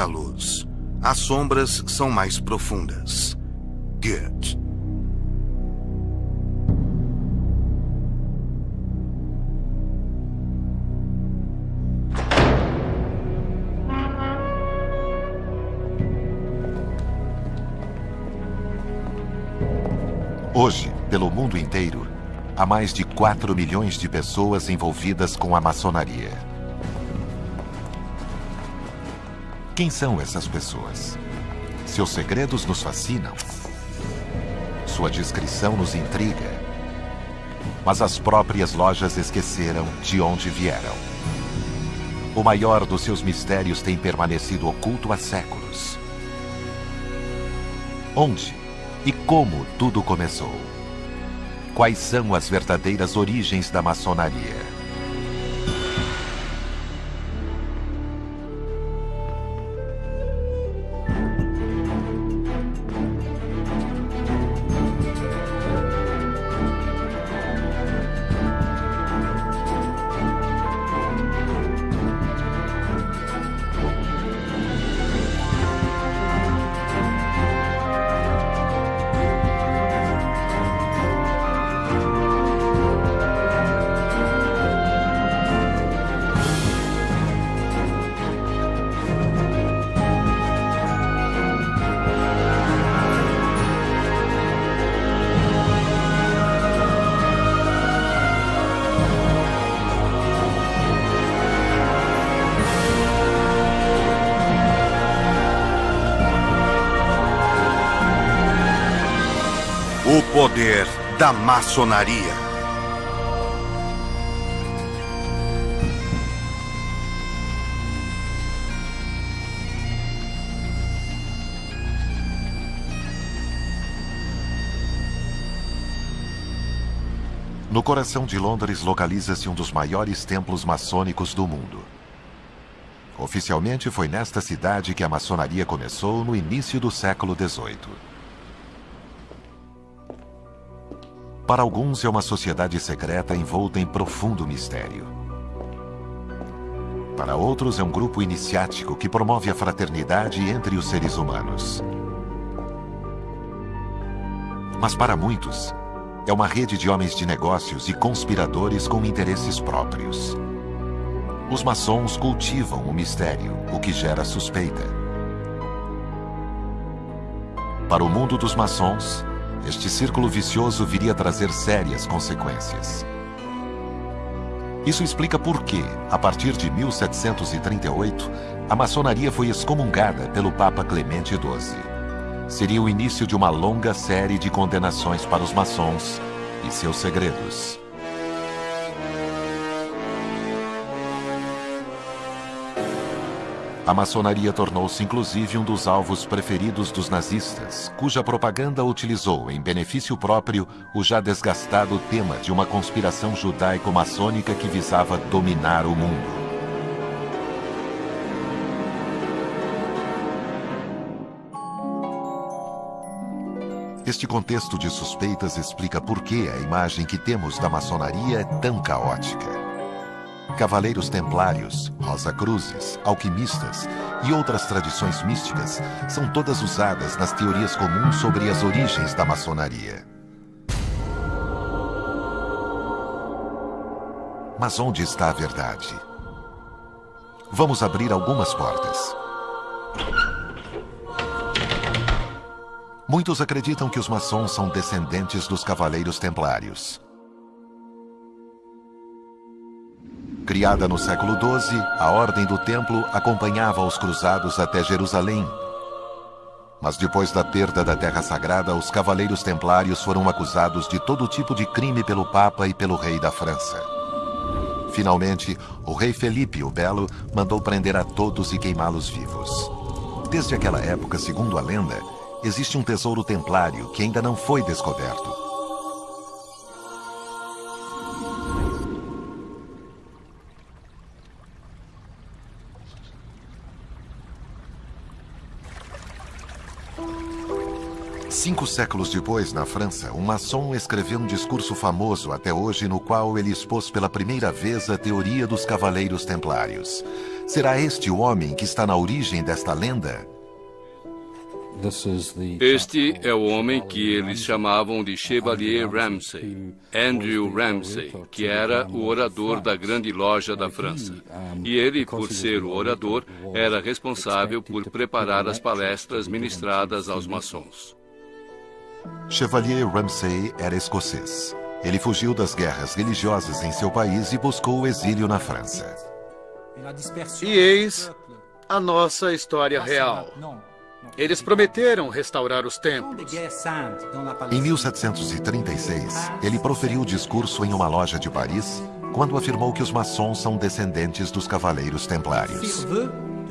muita luz. As sombras são mais profundas. Good. Hoje, pelo mundo inteiro, há mais de 4 milhões de pessoas envolvidas com a maçonaria. Quem são essas pessoas? Seus segredos nos fascinam. Sua descrição nos intriga. Mas as próprias lojas esqueceram de onde vieram. O maior dos seus mistérios tem permanecido oculto há séculos. Onde e como tudo começou? Quais são as verdadeiras origens da maçonaria? Da maçonaria. No coração de Londres localiza-se um dos maiores templos maçônicos do mundo. Oficialmente foi nesta cidade que a maçonaria começou no início do século XVIII. Para alguns é uma sociedade secreta envolta em profundo mistério. Para outros é um grupo iniciático que promove a fraternidade entre os seres humanos. Mas para muitos, é uma rede de homens de negócios e conspiradores com interesses próprios. Os maçons cultivam o mistério, o que gera suspeita. Para o mundo dos maçons, este círculo vicioso viria a trazer sérias consequências. Isso explica por que, a partir de 1738, a maçonaria foi excomungada pelo Papa Clemente XII. Seria o início de uma longa série de condenações para os maçons e seus segredos. A maçonaria tornou-se inclusive um dos alvos preferidos dos nazistas, cuja propaganda utilizou em benefício próprio o já desgastado tema de uma conspiração judaico-maçônica que visava dominar o mundo. Este contexto de suspeitas explica por que a imagem que temos da maçonaria é tão caótica. Cavaleiros templários, rosa-cruzes, alquimistas e outras tradições místicas são todas usadas nas teorias comuns sobre as origens da maçonaria. Mas onde está a verdade? Vamos abrir algumas portas. Muitos acreditam que os maçons são descendentes dos cavaleiros templários. Criada no século XII, a Ordem do Templo acompanhava os cruzados até Jerusalém. Mas depois da perda da Terra Sagrada, os Cavaleiros Templários foram acusados de todo tipo de crime pelo Papa e pelo rei da França. Finalmente, o rei Felipe o Belo mandou prender a todos e queimá-los vivos. Desde aquela época, segundo a lenda, existe um tesouro templário que ainda não foi descoberto. Cinco séculos depois, na França, um maçom escreveu um discurso famoso até hoje no qual ele expôs pela primeira vez a teoria dos Cavaleiros Templários. Será este o homem que está na origem desta lenda? Este é o homem que eles chamavam de Chevalier Ramsay, Andrew Ramsay, que era o orador da grande loja da França. E ele, por ser o orador, era responsável por preparar as palestras ministradas aos maçons. Chevalier Ramsay era escocês. Ele fugiu das guerras religiosas em seu país e buscou o exílio na França. E eis a nossa história real. Eles prometeram restaurar os templos. Em 1736, ele proferiu o discurso em uma loja de Paris quando afirmou que os maçons são descendentes dos cavaleiros templários.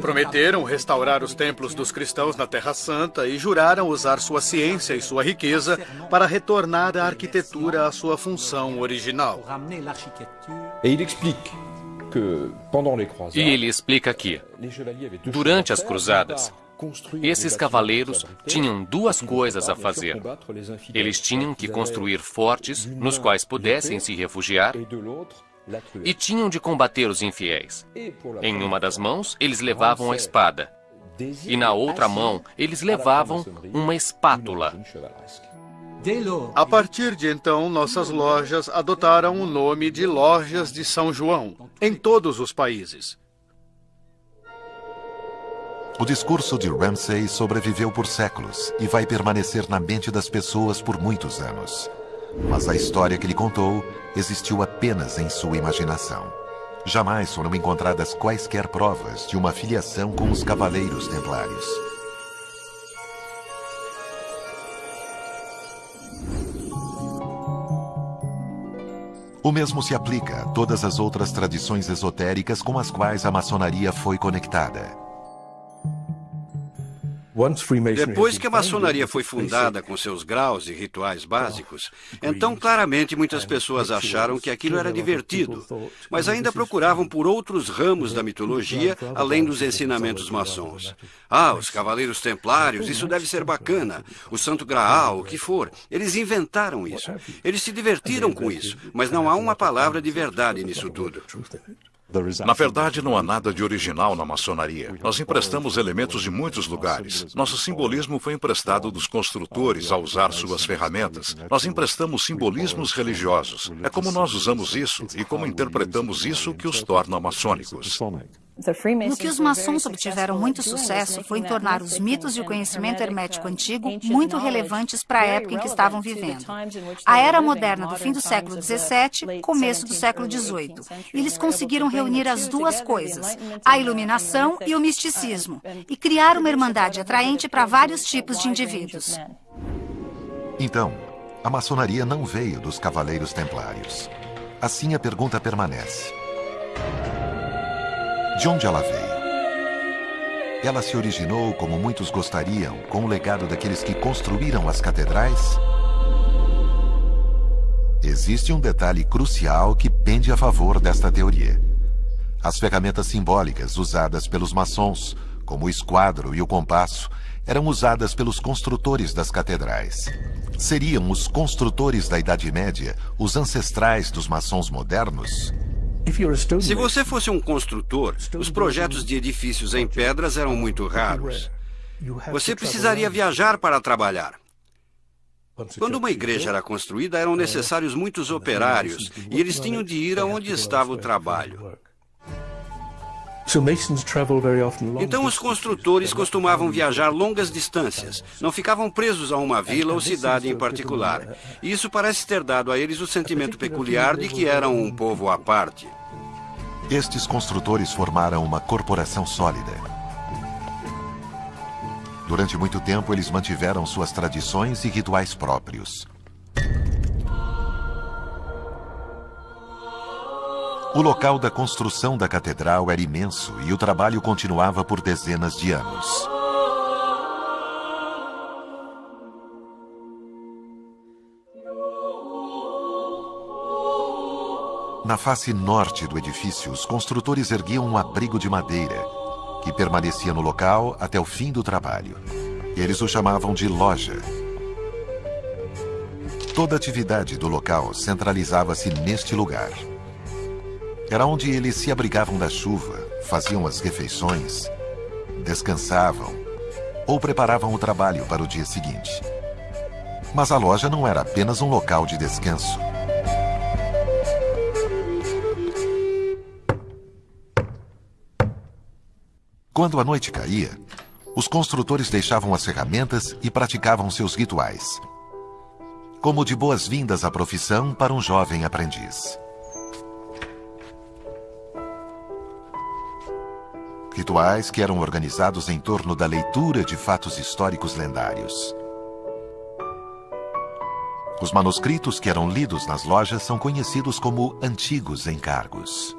Prometeram restaurar os templos dos cristãos na Terra Santa e juraram usar sua ciência e sua riqueza para retornar a arquitetura à sua função original. E ele explica que, durante as cruzadas, esses cavaleiros tinham duas coisas a fazer. Eles tinham que construir fortes nos quais pudessem se refugiar e tinham de combater os infiéis. Em uma das mãos, eles levavam a espada, e na outra mão, eles levavam uma espátula. A partir de então, nossas lojas adotaram o nome de Lojas de São João, em todos os países. O discurso de Ramsay sobreviveu por séculos e vai permanecer na mente das pessoas por muitos anos. Mas a história que ele contou existiu apenas em sua imaginação. Jamais foram encontradas quaisquer provas de uma filiação com os Cavaleiros Templários. O mesmo se aplica a todas as outras tradições esotéricas com as quais a maçonaria foi conectada. Depois que a maçonaria foi fundada com seus graus e rituais básicos, então claramente muitas pessoas acharam que aquilo era divertido, mas ainda procuravam por outros ramos da mitologia além dos ensinamentos maçons. Ah, os cavaleiros templários, isso deve ser bacana. O Santo Graal, o que for. Eles inventaram isso. Eles se divertiram com isso, mas não há uma palavra de verdade nisso tudo. Na verdade, não há nada de original na maçonaria. Nós emprestamos elementos de muitos lugares. Nosso simbolismo foi emprestado dos construtores ao usar suas ferramentas. Nós emprestamos simbolismos religiosos. É como nós usamos isso e como interpretamos isso que os torna maçônicos. No que os maçons obtiveram muito sucesso foi em tornar os mitos e o conhecimento hermético antigo muito relevantes para a época em que estavam vivendo. A era moderna do fim do século XVII, começo do século XVIII. Eles conseguiram reunir as duas coisas, a iluminação e o misticismo, e criar uma irmandade atraente para vários tipos de indivíduos. Então, a maçonaria não veio dos cavaleiros templários. Assim a pergunta permanece. De onde ela veio? Ela se originou, como muitos gostariam, com o legado daqueles que construíram as catedrais? Existe um detalhe crucial que pende a favor desta teoria. As ferramentas simbólicas usadas pelos maçons, como o esquadro e o compasso, eram usadas pelos construtores das catedrais. Seriam os construtores da Idade Média os ancestrais dos maçons modernos? Se você fosse um construtor, os projetos de edifícios em pedras eram muito raros. Você precisaria viajar para trabalhar. Quando uma igreja era construída, eram necessários muitos operários e eles tinham de ir aonde estava o trabalho. Então, os construtores costumavam viajar longas distâncias, não ficavam presos a uma vila ou cidade em particular. E isso parece ter dado a eles o sentimento peculiar de que eram um povo à parte. Estes construtores formaram uma corporação sólida. Durante muito tempo, eles mantiveram suas tradições e rituais próprios. O local da construção da catedral era imenso e o trabalho continuava por dezenas de anos. Na face norte do edifício, os construtores erguiam um abrigo de madeira que permanecia no local até o fim do trabalho. Eles o chamavam de loja. Toda a atividade do local centralizava-se neste lugar. Era onde eles se abrigavam da chuva, faziam as refeições, descansavam ou preparavam o trabalho para o dia seguinte. Mas a loja não era apenas um local de descanso. Quando a noite caía, os construtores deixavam as ferramentas e praticavam seus rituais. Como de boas-vindas à profissão para um jovem aprendiz. Rituais que eram organizados em torno da leitura de fatos históricos lendários. Os manuscritos que eram lidos nas lojas são conhecidos como antigos encargos.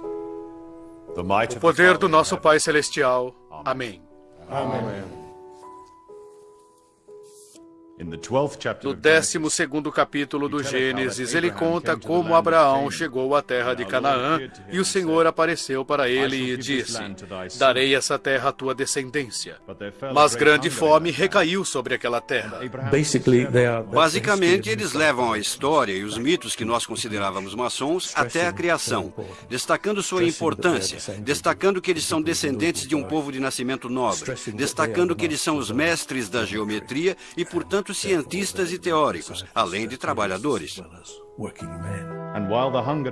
O poder do nosso Pai Celestial. Amém. Amém. No 12 capítulo do Gênesis, ele conta como Abraão chegou à terra de Canaã e o Senhor apareceu para ele e disse: Darei essa terra à tua descendência. Mas grande fome recaiu sobre aquela terra. Basicamente, eles levam a história e os mitos que nós considerávamos maçons até a criação, destacando sua importância, destacando que eles são descendentes de um povo de nascimento nobre, destacando que eles são os mestres da geometria e, portanto, cientistas e teóricos, além de trabalhadores.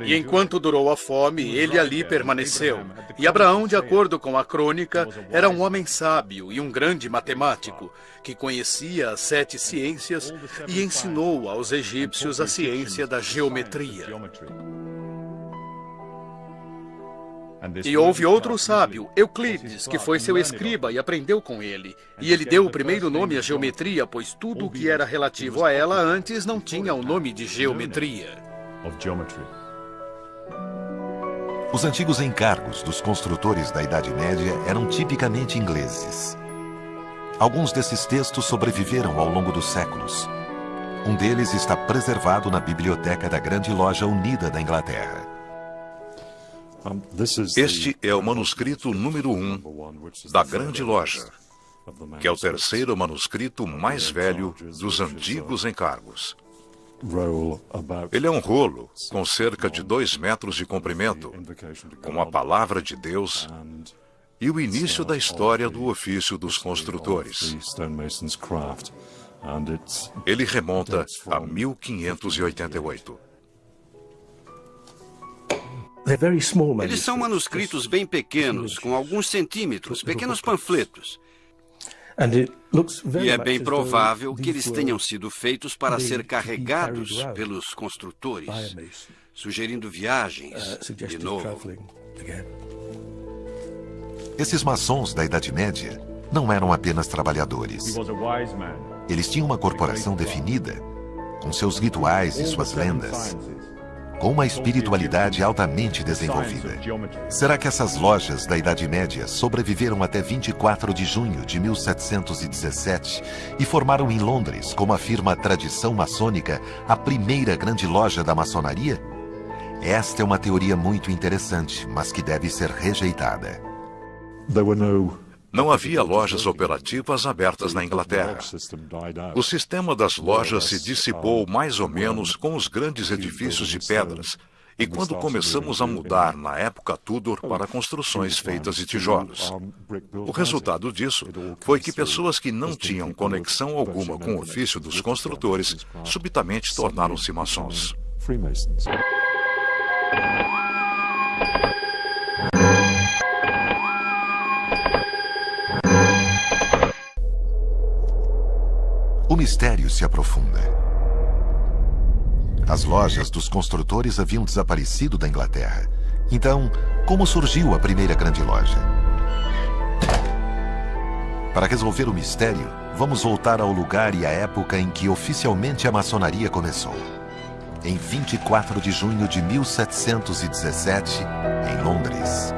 E enquanto durou a fome, ele ali permaneceu. E Abraão, de acordo com a crônica, era um homem sábio e um grande matemático, que conhecia as sete ciências e ensinou aos egípcios a ciência da geometria. E houve outro sábio, Euclides, que foi seu escriba e aprendeu com ele. E ele deu o primeiro nome à geometria, pois tudo o que era relativo a ela antes não tinha o nome de geometria. Os antigos encargos dos construtores da Idade Média eram tipicamente ingleses. Alguns desses textos sobreviveram ao longo dos séculos. Um deles está preservado na biblioteca da Grande Loja Unida da Inglaterra. Este é o manuscrito número um da Grande Loja, que é o terceiro manuscrito mais velho dos antigos encargos. Ele é um rolo com cerca de dois metros de comprimento, com a palavra de Deus e o início da história do ofício dos construtores. Ele remonta a 1588. Eles são manuscritos bem pequenos, com alguns centímetros, pequenos panfletos. E é bem provável que eles tenham sido feitos para ser carregados pelos construtores, sugerindo viagens uh, de novo. Esses maçons da Idade Média não eram apenas trabalhadores. Eles tinham uma corporação definida, com seus rituais e suas lendas com uma espiritualidade altamente desenvolvida. Será que essas lojas da Idade Média sobreviveram até 24 de junho de 1717 e formaram em Londres, como afirma a tradição maçônica, a primeira grande loja da maçonaria? Esta é uma teoria muito interessante, mas que deve ser rejeitada. Não havia lojas operativas abertas na Inglaterra. O sistema das lojas se dissipou mais ou menos com os grandes edifícios de pedras e quando começamos a mudar na época Tudor para construções feitas de tijolos. O resultado disso foi que pessoas que não tinham conexão alguma com o ofício dos construtores subitamente tornaram-se maçons. O mistério se aprofunda. As lojas dos construtores haviam desaparecido da Inglaterra. Então, como surgiu a primeira grande loja? Para resolver o mistério, vamos voltar ao lugar e à época em que oficialmente a maçonaria começou. Em 24 de junho de 1717, em Londres.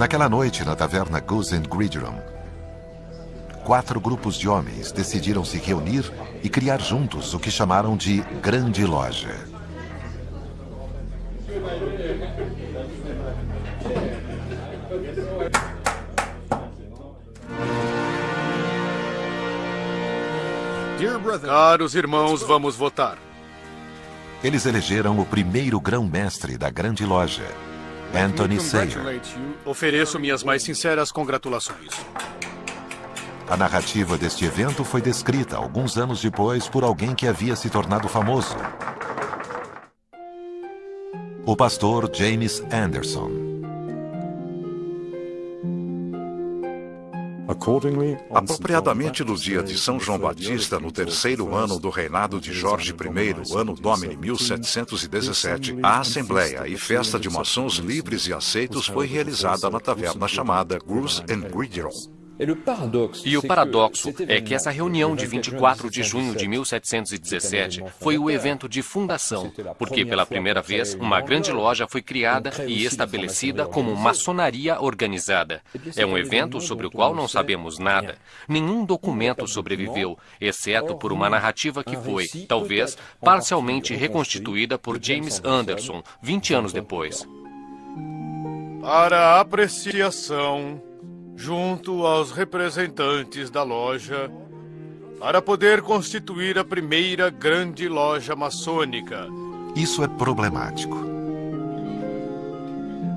Naquela noite, na taverna Goose and Gridiron, quatro grupos de homens decidiram se reunir e criar juntos o que chamaram de Grande Loja. Caros irmãos, vamos votar. Eles elegeram o primeiro grão-mestre da grande loja, Anthony Sayer. Ofereço minhas mais sinceras congratulações. A narrativa deste evento foi descrita alguns anos depois por alguém que havia se tornado famoso. O pastor James Anderson. Apropriadamente no dia de São João Batista, no terceiro ano do reinado de Jorge I, ano Domini 1717, a Assembleia e Festa de Maçons Livres e Aceitos foi realizada na taverna chamada Goose and Gridiron. E o paradoxo é que essa reunião de 24 de junho de 1717 foi o evento de fundação, porque pela primeira vez uma grande loja foi criada e estabelecida como maçonaria organizada. É um evento sobre o qual não sabemos nada. Nenhum documento sobreviveu, exceto por uma narrativa que foi, talvez, parcialmente reconstituída por James Anderson 20 anos depois. Para apreciação junto aos representantes da loja para poder constituir a primeira grande loja maçônica. Isso é problemático.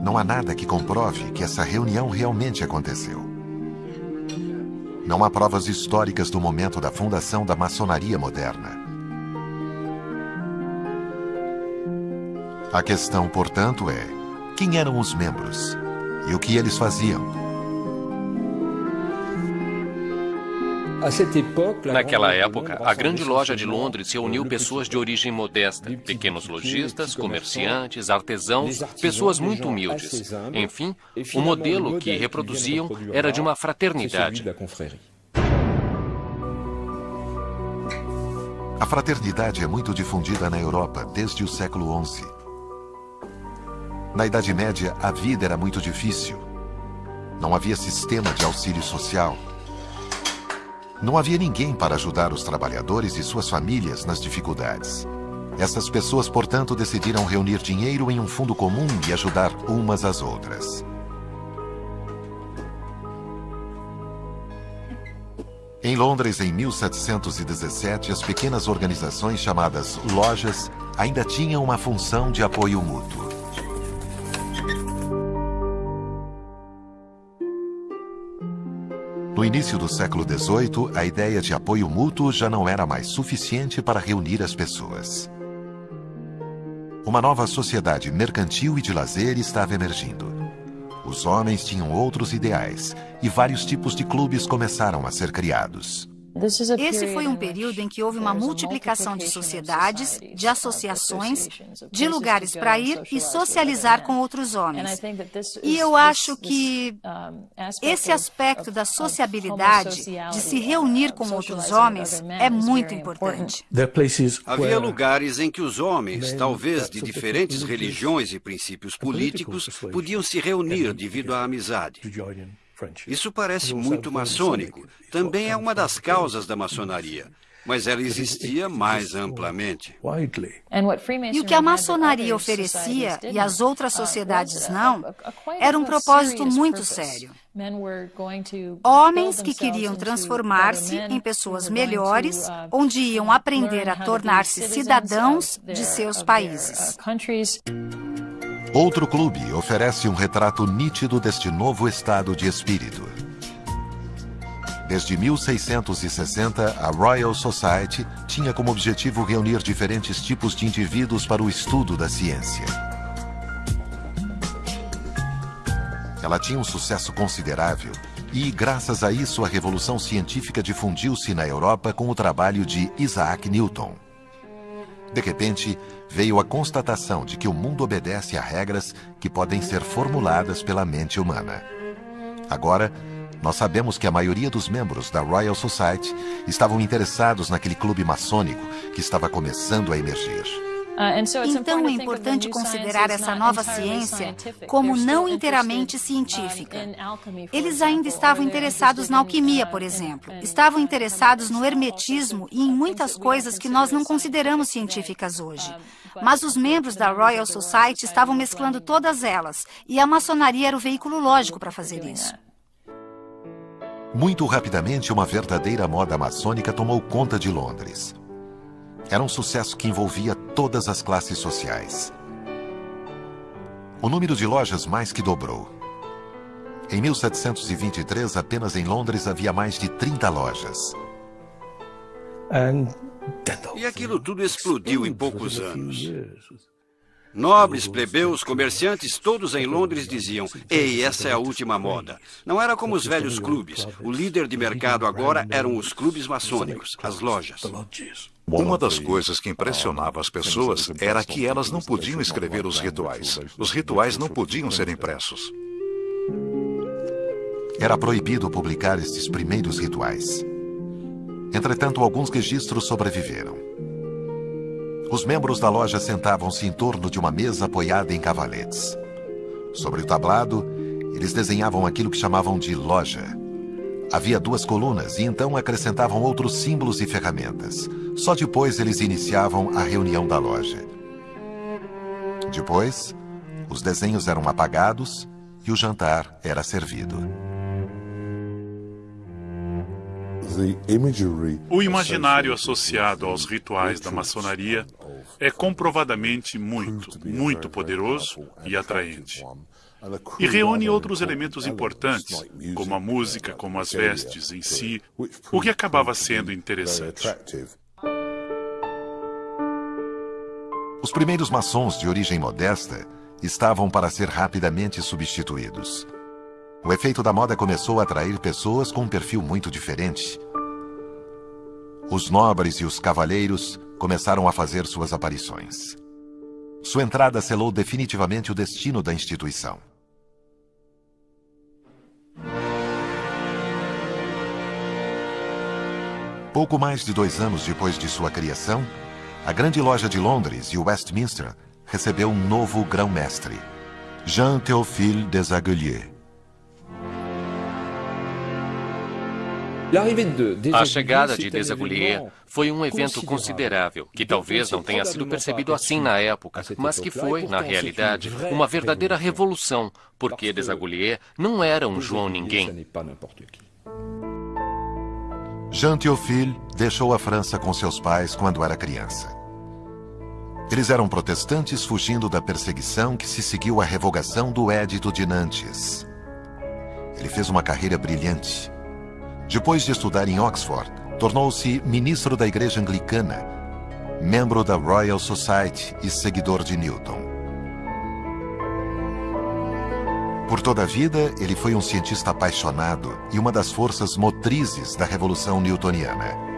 Não há nada que comprove que essa reunião realmente aconteceu. Não há provas históricas do momento da fundação da maçonaria moderna. A questão, portanto, é: quem eram os membros e o que eles faziam? Naquela época, a grande loja de Londres reuniu pessoas de origem modesta, pequenos lojistas, comerciantes, artesãos, pessoas muito humildes. Enfim, o modelo que reproduziam era de uma fraternidade. A fraternidade é muito difundida na Europa desde o século XI. Na Idade Média, a vida era muito difícil. Não havia sistema de auxílio social. Não havia ninguém para ajudar os trabalhadores e suas famílias nas dificuldades. Essas pessoas, portanto, decidiram reunir dinheiro em um fundo comum e ajudar umas às outras. Em Londres, em 1717, as pequenas organizações chamadas lojas ainda tinham uma função de apoio mútuo. No início do século XVIII, a ideia de apoio mútuo já não era mais suficiente para reunir as pessoas. Uma nova sociedade mercantil e de lazer estava emergindo. Os homens tinham outros ideais e vários tipos de clubes começaram a ser criados. Esse foi um período em que houve uma multiplicação de sociedades, de associações, de lugares para ir e socializar com outros homens. E eu acho que esse aspecto da sociabilidade, de se reunir com outros homens, é muito importante. Havia lugares em que os homens, talvez de diferentes religiões e princípios políticos, podiam se reunir devido à amizade. Isso parece muito maçônico. Também é uma das causas da maçonaria. Mas ela existia mais amplamente. E o que a maçonaria oferecia e as outras sociedades não, era um propósito muito sério. Homens que queriam transformar-se em pessoas melhores, onde iam aprender a tornar-se cidadãos de seus países. Outro clube oferece um retrato nítido deste novo estado de espírito. Desde 1660, a Royal Society tinha como objetivo reunir diferentes tipos de indivíduos para o estudo da ciência. Ela tinha um sucesso considerável e, graças a isso, a revolução científica difundiu-se na Europa com o trabalho de Isaac Newton. De repente, veio a constatação de que o mundo obedece a regras que podem ser formuladas pela mente humana. Agora, nós sabemos que a maioria dos membros da Royal Society estavam interessados naquele clube maçônico que estava começando a emergir. Uh, então é importante considerar essa nova ciência como não inteiramente científica. Eles ainda estavam interessados na alquimia, por exemplo. Estavam interessados no hermetismo e em muitas coisas que nós não consideramos científicas hoje. Mas os membros da Royal Society estavam mesclando todas elas, e a maçonaria era o veículo lógico para fazer isso. Muito rapidamente, uma verdadeira moda maçônica tomou conta de Londres. Era um sucesso que envolvia todas as classes sociais. O número de lojas mais que dobrou. Em 1723, apenas em Londres havia mais de 30 lojas. E aquilo tudo explodiu em poucos anos. Nobres, plebeus, comerciantes, todos em Londres diziam: Ei, essa é a última moda. Não era como os velhos clubes. O líder de mercado agora eram os clubes maçônicos, as lojas. Uma das coisas que impressionava as pessoas era que elas não podiam escrever os rituais. Os rituais não podiam ser impressos. Era proibido publicar estes primeiros rituais. Entretanto, alguns registros sobreviveram. Os membros da loja sentavam-se em torno de uma mesa apoiada em cavaletes. Sobre o tablado, eles desenhavam aquilo que chamavam de loja. Havia duas colunas e então acrescentavam outros símbolos e ferramentas. Só depois eles iniciavam a reunião da loja. Depois, os desenhos eram apagados e o jantar era servido. O imaginário associado aos rituais da maçonaria é comprovadamente muito, muito poderoso e atraente. E reúne outros elementos importantes, como a música, como as vestes em si, o que acabava sendo interessante. Os primeiros maçons de origem modesta estavam para ser rapidamente substituídos. O efeito da moda começou a atrair pessoas com um perfil muito diferente. Os nobres e os cavaleiros começaram a fazer suas aparições. Sua entrada selou definitivamente o destino da instituição. Pouco mais de dois anos depois de sua criação, a grande loja de Londres e Westminster recebeu um novo grão-mestre, Jean Théophile Desaguliers. A chegada de Desaguliers foi um evento considerável, que talvez não tenha sido percebido assim na época, mas que foi, na realidade, uma verdadeira revolução, porque Desaguliers não era um João Ninguém. Jean Théophile deixou a França com seus pais quando era criança. Eles eram protestantes fugindo da perseguição que se seguiu à revogação do Édito de Nantes. Ele fez uma carreira brilhante depois de estudar em Oxford, tornou-se ministro da Igreja Anglicana, membro da Royal Society e seguidor de Newton. Por toda a vida, ele foi um cientista apaixonado e uma das forças motrizes da Revolução Newtoniana.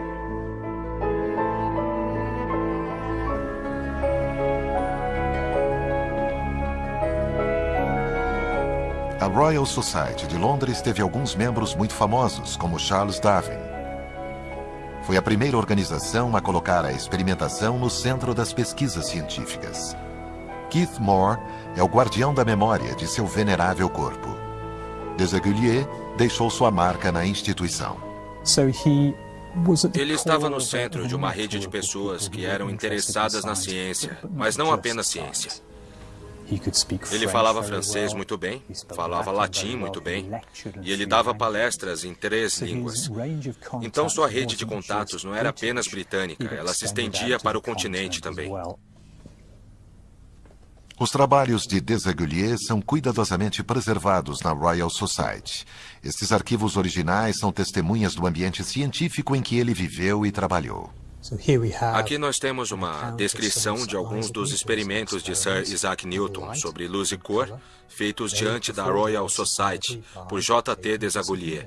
A Royal Society de Londres teve alguns membros muito famosos, como Charles Darwin. Foi a primeira organização a colocar a experimentação no centro das pesquisas científicas. Keith Moore é o guardião da memória de seu venerável corpo. Desaguliers deixou sua marca na instituição. Ele estava no centro de uma rede de pessoas que eram interessadas na ciência, mas não apenas ciência. Ele falava francês muito bem, falava latim muito bem, e ele dava palestras em três línguas. Então sua rede de contatos não era apenas britânica, ela se estendia para o continente também. Os trabalhos de Desaguliers são cuidadosamente preservados na Royal Society. Estes arquivos originais são testemunhas do ambiente científico em que ele viveu e trabalhou. Aqui nós temos uma descrição de alguns dos experimentos de Sir Isaac Newton sobre luz e cor, feitos diante da Royal Society por J.T. Desaguliers.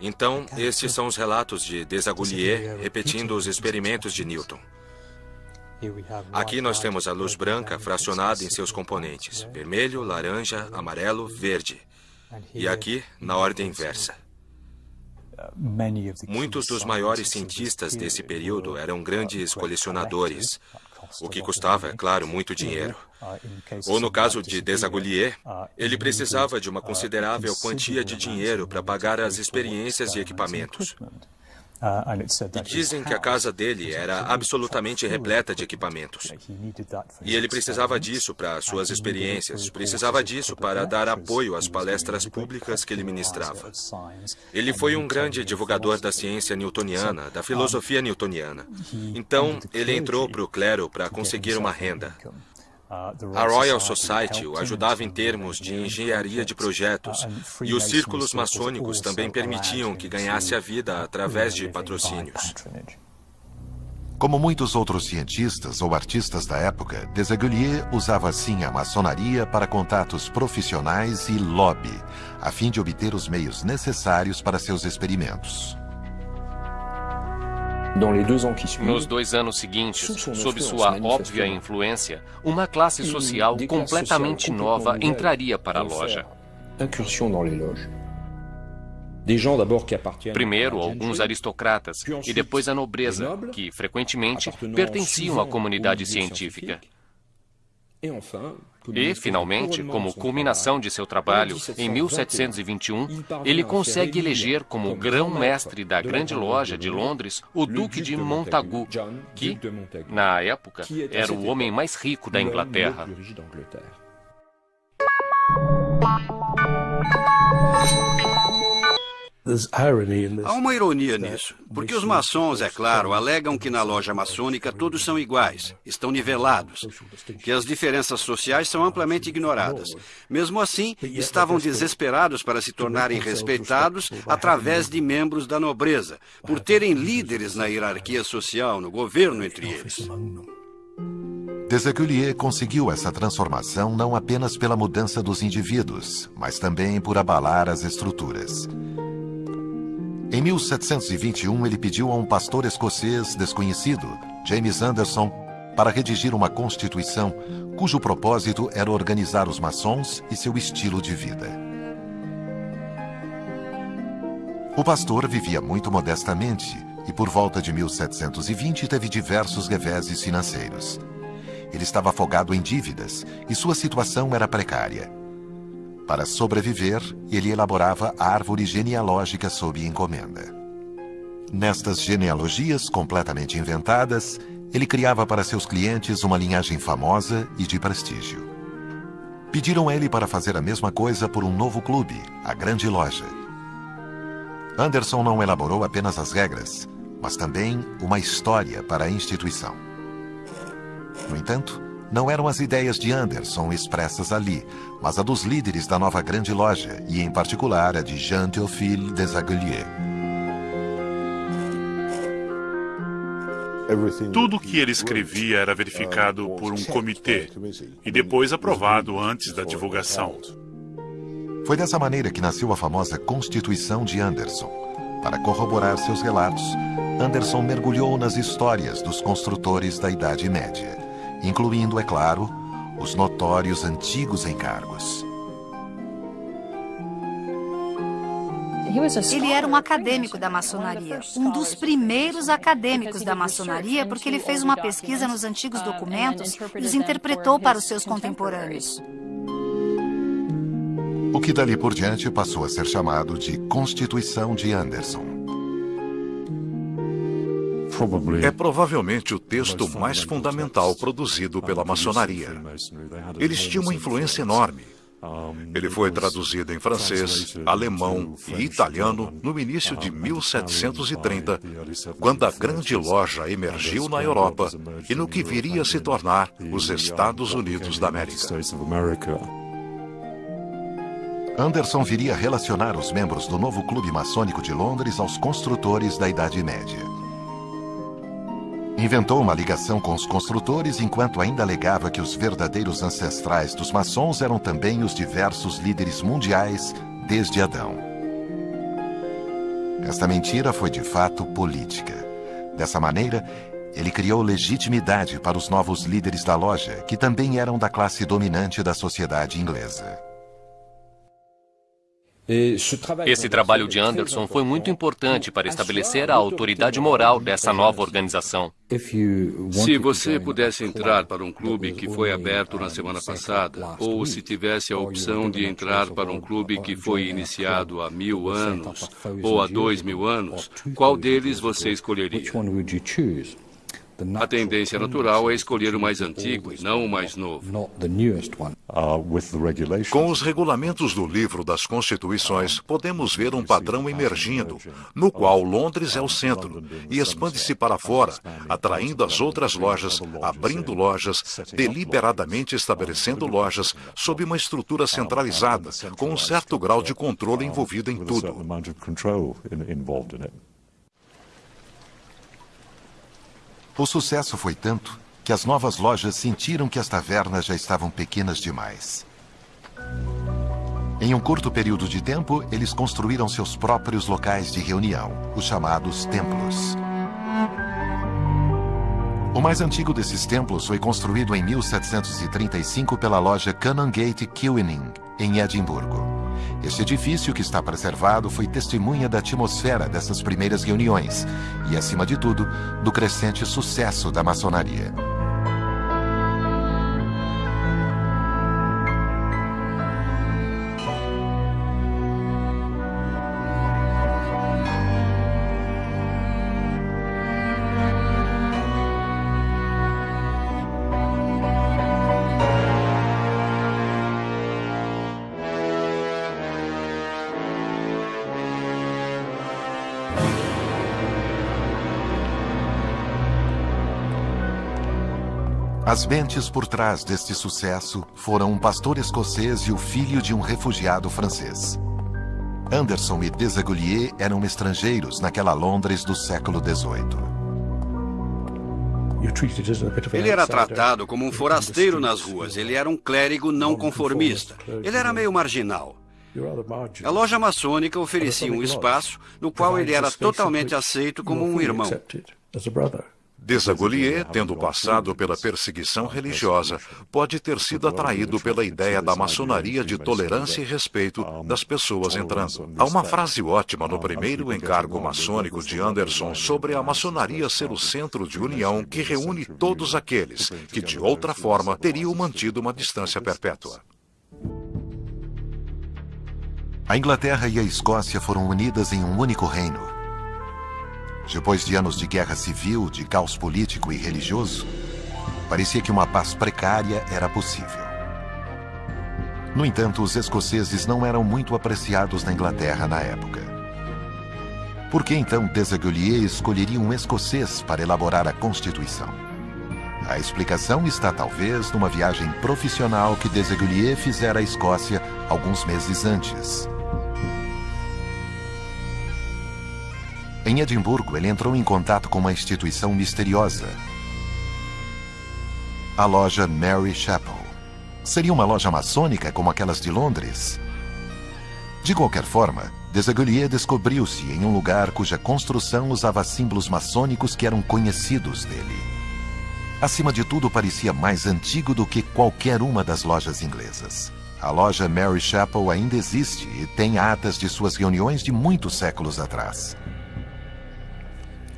Então, estes são os relatos de Desaguliers repetindo os experimentos de Newton. Aqui nós temos a luz branca fracionada em seus componentes, vermelho, laranja, amarelo, verde. E aqui, na ordem inversa. Muitos dos maiores cientistas desse período eram grandes colecionadores, o que custava, é claro, muito dinheiro. Ou no caso de Desaguliers, ele precisava de uma considerável quantia de dinheiro para pagar as experiências e equipamentos. E dizem que a casa dele era absolutamente repleta de equipamentos. E ele precisava disso para suas experiências, precisava disso para dar apoio às palestras públicas que ele ministrava. Ele foi um grande divulgador da ciência newtoniana, da filosofia newtoniana. Então, ele entrou para o clero para conseguir uma renda. A Royal Society o ajudava em termos de engenharia de projetos e os círculos maçônicos também permitiam que ganhasse a vida através de patrocínios. Como muitos outros cientistas ou artistas da época, Desaguliers usava assim a maçonaria para contatos profissionais e lobby, a fim de obter os meios necessários para seus experimentos. Nos dois anos seguintes, sob sua óbvia influência, uma classe social completamente nova entraria para a loja. Primeiro, alguns aristocratas e depois a nobreza, que frequentemente pertenciam à comunidade científica. E, finalmente, como culminação de seu trabalho, em 1721, ele consegue eleger como grão-mestre da Grande Loja de Londres o Duque de Montagu, que, na época, era o homem mais rico da Inglaterra. Há uma ironia nisso, porque os maçons, é claro, alegam que na loja maçônica todos são iguais, estão nivelados, que as diferenças sociais são amplamente ignoradas. Mesmo assim, estavam desesperados para se tornarem respeitados através de membros da nobreza, por terem líderes na hierarquia social, no governo entre eles. Desaguliers conseguiu essa transformação não apenas pela mudança dos indivíduos, mas também por abalar as estruturas. Em 1721, ele pediu a um pastor escocês desconhecido, James Anderson, para redigir uma constituição cujo propósito era organizar os maçons e seu estilo de vida. O pastor vivia muito modestamente e, por volta de 1720, teve diversos reveses financeiros. Ele estava afogado em dívidas e sua situação era precária. Para sobreviver, ele elaborava a árvore genealógica sob encomenda. Nestas genealogias completamente inventadas, ele criava para seus clientes uma linhagem famosa e de prestígio. Pediram a ele para fazer a mesma coisa por um novo clube, a Grande Loja. Anderson não elaborou apenas as regras, mas também uma história para a instituição. No entanto, não eram as ideias de Anderson expressas ali, mas a dos líderes da nova grande loja, e em particular a de Jean-Théophile Desaguliers. Tudo o que ele escrevia era verificado por um comitê e depois aprovado antes da divulgação. Foi dessa maneira que nasceu a famosa Constituição de Anderson. Para corroborar seus relatos, Anderson mergulhou nas histórias dos construtores da Idade Média incluindo, é claro, os notórios antigos encargos. Ele era um acadêmico da maçonaria, um dos primeiros acadêmicos da maçonaria, porque ele fez uma pesquisa nos antigos documentos e os interpretou para os seus contemporâneos. O que dali por diante passou a ser chamado de Constituição de Anderson. É provavelmente o texto mais fundamental produzido pela maçonaria. Eles tinham uma influência enorme. Ele foi traduzido em francês, alemão e italiano no início de 1730, quando a grande loja emergiu na Europa e no que viria a se tornar os Estados Unidos da América. Anderson viria a relacionar os membros do novo clube maçônico de Londres aos construtores da Idade Média. Inventou uma ligação com os construtores enquanto ainda alegava que os verdadeiros ancestrais dos maçons eram também os diversos líderes mundiais desde Adão. Esta mentira foi de fato política. Dessa maneira, ele criou legitimidade para os novos líderes da loja, que também eram da classe dominante da sociedade inglesa. Esse trabalho de Anderson foi muito importante para estabelecer a autoridade moral dessa nova organização. Se você pudesse entrar para um clube que foi aberto na semana passada, ou se tivesse a opção de entrar para um clube que foi iniciado há mil anos ou há dois mil anos, qual deles você escolheria? A tendência natural é escolher o mais antigo e não o mais novo. Com os regulamentos do livro das Constituições, podemos ver um padrão emergindo, no qual Londres é o centro e expande-se para fora, atraindo as outras lojas, abrindo lojas, deliberadamente estabelecendo lojas sob uma estrutura centralizada, com um certo grau de controle envolvido em tudo. O sucesso foi tanto que as novas lojas sentiram que as tavernas já estavam pequenas demais. Em um curto período de tempo, eles construíram seus próprios locais de reunião, os chamados templos. O mais antigo desses templos foi construído em 1735 pela loja Canongate Keweening, em Edimburgo. Este edifício, que está preservado, foi testemunha da atmosfera dessas primeiras reuniões e, acima de tudo, do crescente sucesso da maçonaria. As mentes por trás deste sucesso foram um pastor escocês e o filho de um refugiado francês. Anderson e Desaguliers eram estrangeiros naquela Londres do século XVIII. Ele era tratado como um forasteiro nas ruas. Ele era um clérigo não conformista. Ele era meio marginal. A loja maçônica oferecia um espaço no qual ele era totalmente aceito como um irmão. Desagolier, tendo passado pela perseguição religiosa, pode ter sido atraído pela ideia da maçonaria de tolerância e respeito das pessoas entrando. Há uma frase ótima no primeiro encargo maçônico de Anderson sobre a maçonaria ser o centro de união que reúne todos aqueles que, de outra forma, teriam mantido uma distância perpétua. A Inglaterra e a Escócia foram unidas em um único reino depois de anos de guerra civil, de caos político e religioso, parecia que uma paz precária era possível. No entanto, os escoceses não eram muito apreciados na Inglaterra na época. Por que então Desaguliers escolheria um escocês para elaborar a Constituição? A explicação está talvez numa viagem profissional que Desaguliers fizera à Escócia alguns meses antes. Em Edimburgo, ele entrou em contato com uma instituição misteriosa. A loja Mary Chapel. Seria uma loja maçônica como aquelas de Londres? De qualquer forma, Desaguliers descobriu-se em um lugar cuja construção usava símbolos maçônicos que eram conhecidos dele. Acima de tudo, parecia mais antigo do que qualquer uma das lojas inglesas. A loja Mary Chapel ainda existe e tem atas de suas reuniões de muitos séculos atrás.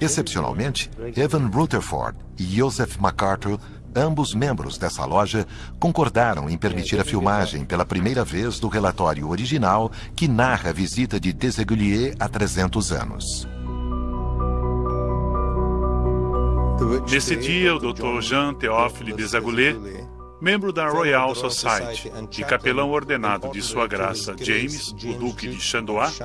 Excepcionalmente, Evan Rutherford e Joseph MacArthur, ambos membros dessa loja, concordaram em permitir a filmagem pela primeira vez do relatório original que narra a visita de Desaguliers há 300 anos. Nesse dia, o Dr. Jean Théophile Desaguliers, membro da Royal Society e capelão ordenado de Sua Graça James, o Duque de Chandois,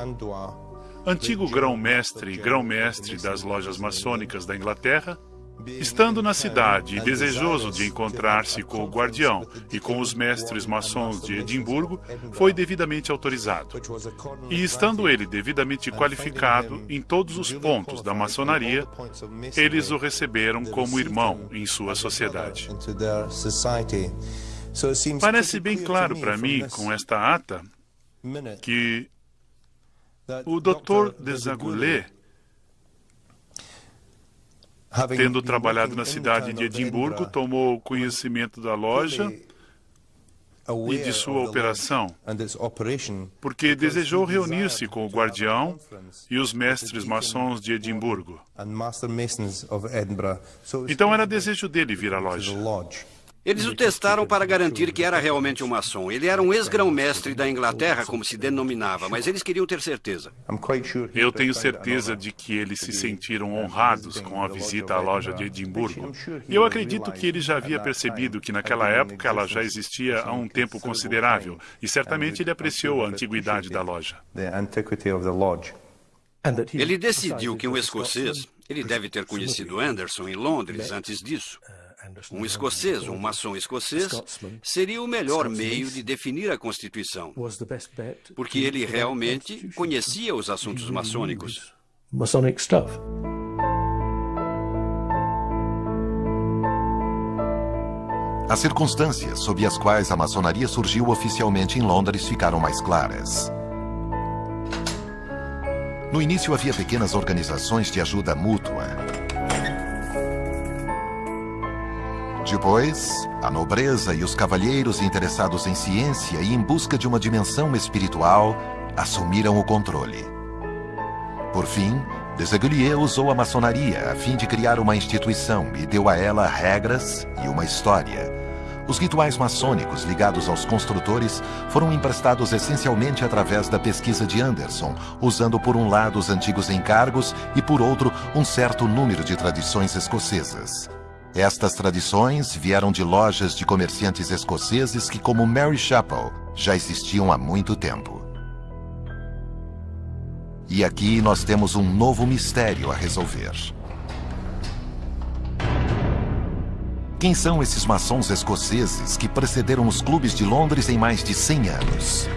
antigo grão-mestre e grão-mestre das lojas maçônicas da Inglaterra, Estando na cidade e desejoso de encontrar-se com o guardião e com os mestres maçons de Edimburgo, foi devidamente autorizado. E estando ele devidamente qualificado em todos os pontos da maçonaria, eles o receberam como irmão em sua sociedade. Parece bem claro para mim, com esta ata, que o Dr. Desaguliers, tendo trabalhado na cidade de Edimburgo, tomou conhecimento da loja e de sua operação, porque desejou reunir-se com o guardião e os mestres maçons de Edimburgo. Então era desejo dele vir à loja. Eles o testaram para garantir que era realmente um maçom. Ele era um ex-grão-mestre da Inglaterra, como se denominava, mas eles queriam ter certeza. Eu tenho certeza de que eles se sentiram honrados com a visita à loja de Edimburgo. E eu acredito que ele já havia percebido que naquela época ela já existia há um tempo considerável, e certamente ele apreciou a antiguidade da loja. Ele decidiu que um escocês, ele deve ter conhecido Anderson em Londres antes disso, um escocês, um maçom escocês, seria o melhor meio de definir a Constituição, porque ele realmente conhecia os assuntos maçônicos. As circunstâncias sob as quais a maçonaria surgiu oficialmente em Londres ficaram mais claras. No início havia pequenas organizações de ajuda mútua, Depois, a nobreza e os cavalheiros interessados em ciência e em busca de uma dimensão espiritual assumiram o controle. Por fim, Desagulier usou a maçonaria a fim de criar uma instituição e deu a ela regras e uma história. Os rituais maçônicos ligados aos construtores foram emprestados essencialmente através da pesquisa de Anderson, usando por um lado os antigos encargos e por outro um certo número de tradições escocesas. Estas tradições vieram de lojas de comerciantes escoceses que, como Mary Chapel, já existiam há muito tempo. E aqui nós temos um novo mistério a resolver. Quem são esses maçons escoceses que precederam os clubes de Londres em mais de 100 anos?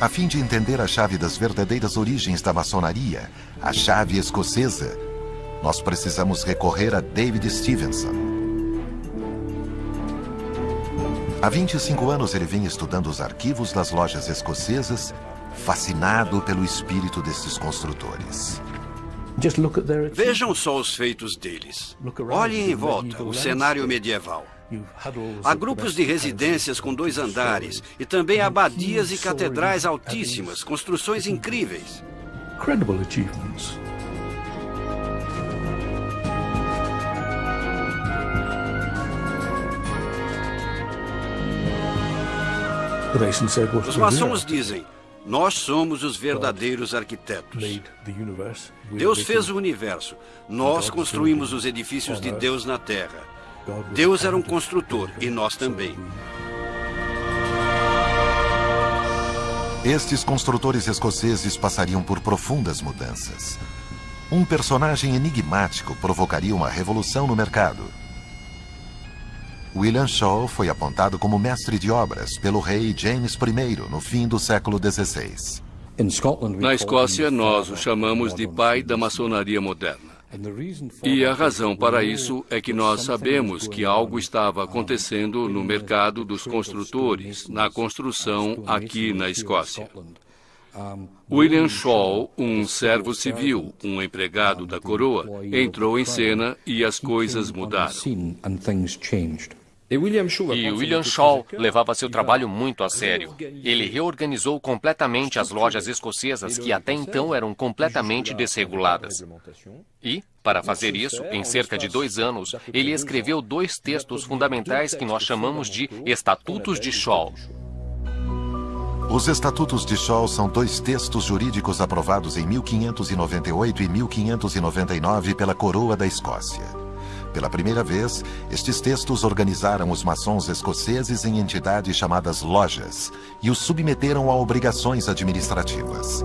A fim de entender a chave das verdadeiras origens da maçonaria, a chave escocesa, nós precisamos recorrer a David Stevenson. Há 25 anos ele vem estudando os arquivos das lojas escocesas, fascinado pelo espírito desses construtores. Vejam só os feitos deles. Olhem em volta o cenário medieval. Há grupos de residências com dois andares e também abadias e catedrais altíssimas, construções incríveis. Os maçons dizem: Nós somos os verdadeiros arquitetos. Deus fez o universo. Nós construímos os edifícios de Deus na terra. Deus era um construtor e nós também. Estes construtores escoceses passariam por profundas mudanças. Um personagem enigmático provocaria uma revolução no mercado. William Shaw foi apontado como mestre de obras pelo rei James I no fim do século XVI. Na Escócia, nós o chamamos de pai da maçonaria moderna. E a razão para isso é que nós sabemos que algo estava acontecendo no mercado dos construtores, na construção aqui na Escócia. William Shaw, um servo civil, um empregado da coroa, entrou em cena e as coisas mudaram. E William Shaw levava seu trabalho muito a sério. Ele reorganizou completamente as lojas escocesas que até então eram completamente desreguladas. E, para fazer isso, em cerca de dois anos, ele escreveu dois textos fundamentais que nós chamamos de Estatutos de Shaw. Os Estatutos de Shaw são dois textos jurídicos aprovados em 1598 e 1599 pela Coroa da Escócia. Pela primeira vez, estes textos organizaram os maçons escoceses em entidades chamadas lojas e os submeteram a obrigações administrativas.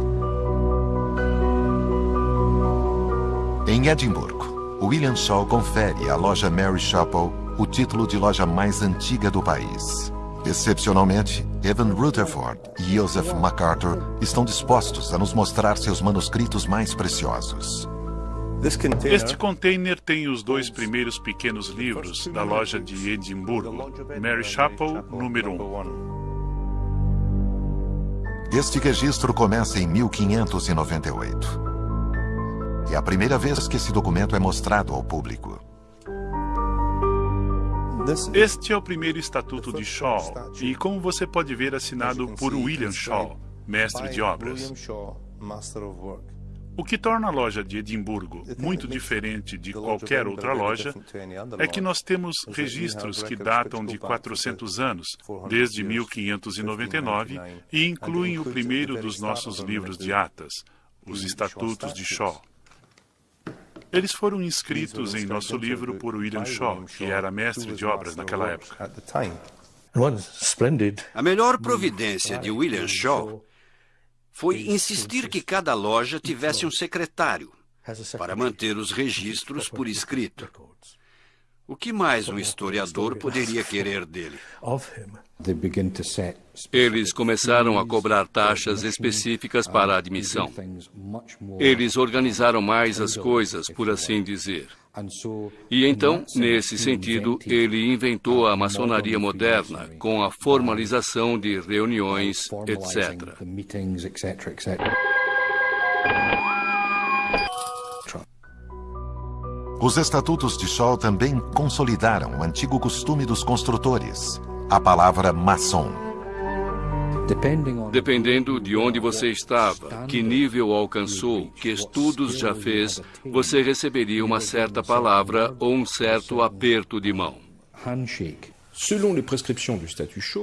Em Edimburgo, William Shaw confere à loja Mary Chapel o título de loja mais antiga do país. Excepcionalmente, Evan Rutherford e Joseph MacArthur estão dispostos a nos mostrar seus manuscritos mais preciosos. Este container tem os dois primeiros pequenos livros da loja de Edimburgo, Mary Chapel, número 1. Este registro começa em 1598. É a primeira vez que esse documento é mostrado ao público. Este é o primeiro estatuto de Shaw e, como você pode ver, assinado por William Shaw, mestre de obras. O que torna a loja de Edimburgo muito diferente de qualquer outra loja é que nós temos registros que datam de 400 anos, desde 1599, e incluem o primeiro dos nossos livros de atas, os Estatutos de Shaw. Eles foram inscritos em nosso livro por William Shaw, que era mestre de obras naquela época. A melhor providência de William Shaw foi insistir que cada loja tivesse um secretário para manter os registros por escrito. O que mais um historiador poderia querer dele? Eles começaram a cobrar taxas específicas para a admissão. Eles organizaram mais as coisas, por assim dizer. E então, nesse sentido, ele inventou a maçonaria moderna, com a formalização de reuniões, etc. Os estatutos de Shaw também consolidaram o antigo costume dos construtores, a palavra maçom. Dependendo de onde você estava, que nível alcançou, que estudos já fez, você receberia uma certa palavra ou um certo aperto de mão.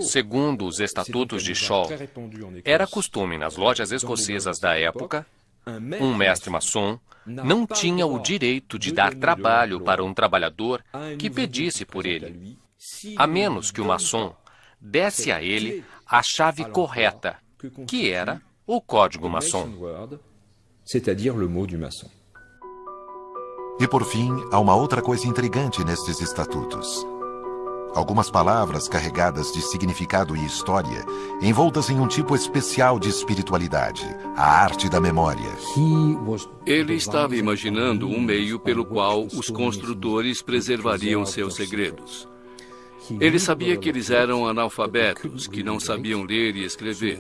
Segundo os estatutos de Shaw, era costume nas lojas escocesas da época um mestre maçom não tinha o direito de dar trabalho para um trabalhador que pedisse por ele, a menos que o maçom desse a ele a chave correta, que era o código maçom. E por fim, há uma outra coisa intrigante nestes estatutos. Algumas palavras carregadas de significado e história, envoltas em um tipo especial de espiritualidade, a arte da memória. Ele estava imaginando um meio pelo qual os construtores preservariam seus segredos. Ele sabia que eles eram analfabetos, que não sabiam ler e escrever.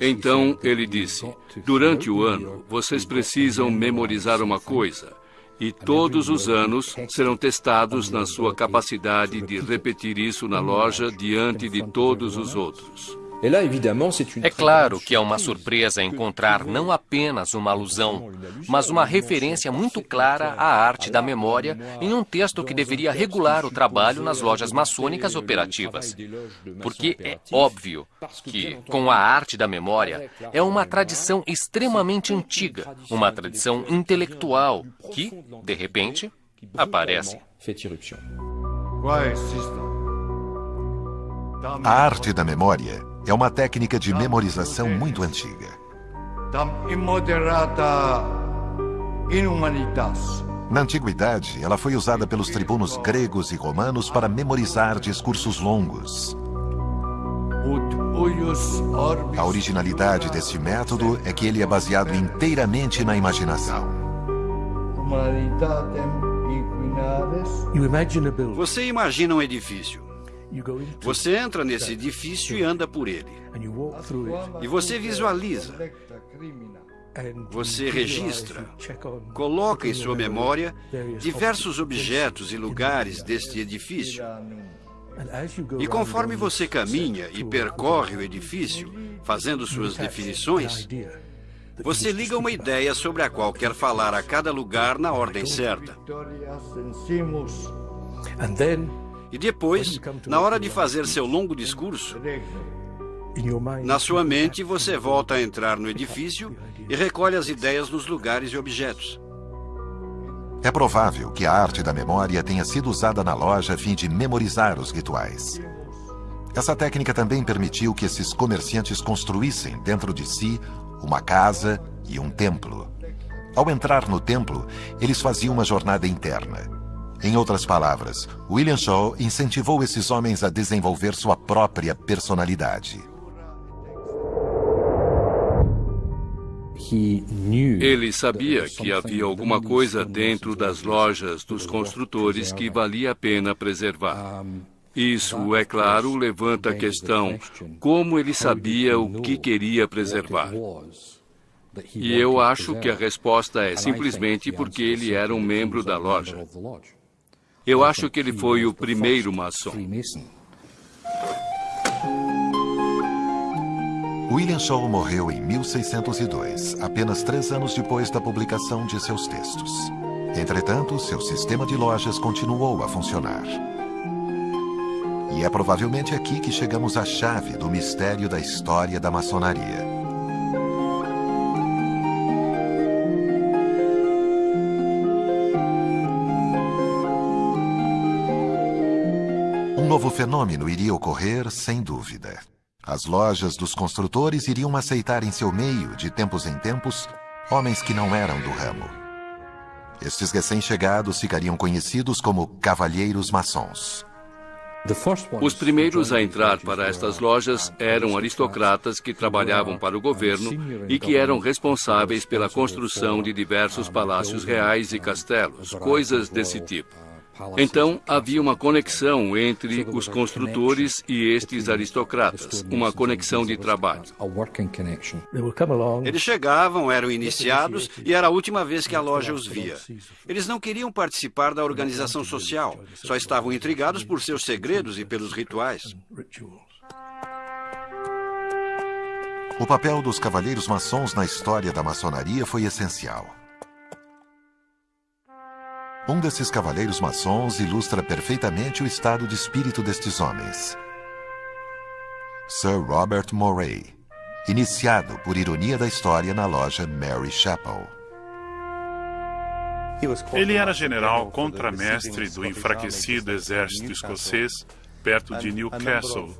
Então ele disse: Durante o ano, vocês precisam memorizar uma coisa e todos os anos serão testados na sua capacidade de repetir isso na loja diante de todos os outros. É claro que é uma surpresa encontrar não apenas uma alusão, mas uma referência muito clara à arte da memória em um texto que deveria regular o trabalho nas lojas maçônicas operativas. Porque é óbvio que, com a arte da memória, é uma tradição extremamente antiga, uma tradição intelectual que, de repente, aparece. A arte da memória é uma técnica de memorização muito antiga. Na antiguidade, ela foi usada pelos tribunos gregos e romanos para memorizar discursos longos. A originalidade desse método é que ele é baseado inteiramente na imaginação. Você imagina um edifício. Você entra nesse edifício e anda por ele. E você visualiza. Você registra, coloca em sua memória diversos objetos e lugares deste edifício. E conforme você caminha e percorre o edifício, fazendo suas definições, você liga uma ideia sobre a qual quer falar a cada lugar na ordem certa. E depois, na hora de fazer seu longo discurso, na sua mente você volta a entrar no edifício e recolhe as ideias nos lugares e objetos. É provável que a arte da memória tenha sido usada na loja a fim de memorizar os rituais. Essa técnica também permitiu que esses comerciantes construíssem dentro de si uma casa e um templo. Ao entrar no templo, eles faziam uma jornada interna. Em outras palavras, William Shaw incentivou esses homens a desenvolver sua própria personalidade. Ele sabia que havia alguma coisa dentro das lojas dos construtores que valia a pena preservar. Isso, é claro, levanta a questão como ele sabia o que queria preservar. E eu acho que a resposta é simplesmente porque ele era um membro da loja. Eu acho que ele foi o primeiro maçom. William Shaw morreu em 1602, apenas três anos depois da publicação de seus textos. Entretanto, seu sistema de lojas continuou a funcionar. E é provavelmente aqui que chegamos à chave do mistério da história da maçonaria. Fenômeno iria ocorrer, sem dúvida. As lojas dos construtores iriam aceitar em seu meio, de tempos em tempos, homens que não eram do ramo. Estes recém-chegados ficariam conhecidos como cavalheiros maçons. Os primeiros a entrar para estas lojas eram aristocratas que trabalhavam para o governo e que eram responsáveis pela construção de diversos palácios reais e castelos, coisas desse tipo. Então, havia uma conexão entre os construtores e estes aristocratas, uma conexão de trabalho. Eles chegavam, eram iniciados e era a última vez que a loja os via. Eles não queriam participar da organização social, só estavam intrigados por seus segredos e pelos rituais. O papel dos cavalheiros maçons na história da maçonaria foi essencial. Um desses cavaleiros maçons ilustra perfeitamente o estado de espírito destes homens. Sir Robert Moray, iniciado por ironia da história na loja Mary Chapel. Ele era general contramestre do enfraquecido exército escocês perto de Newcastle,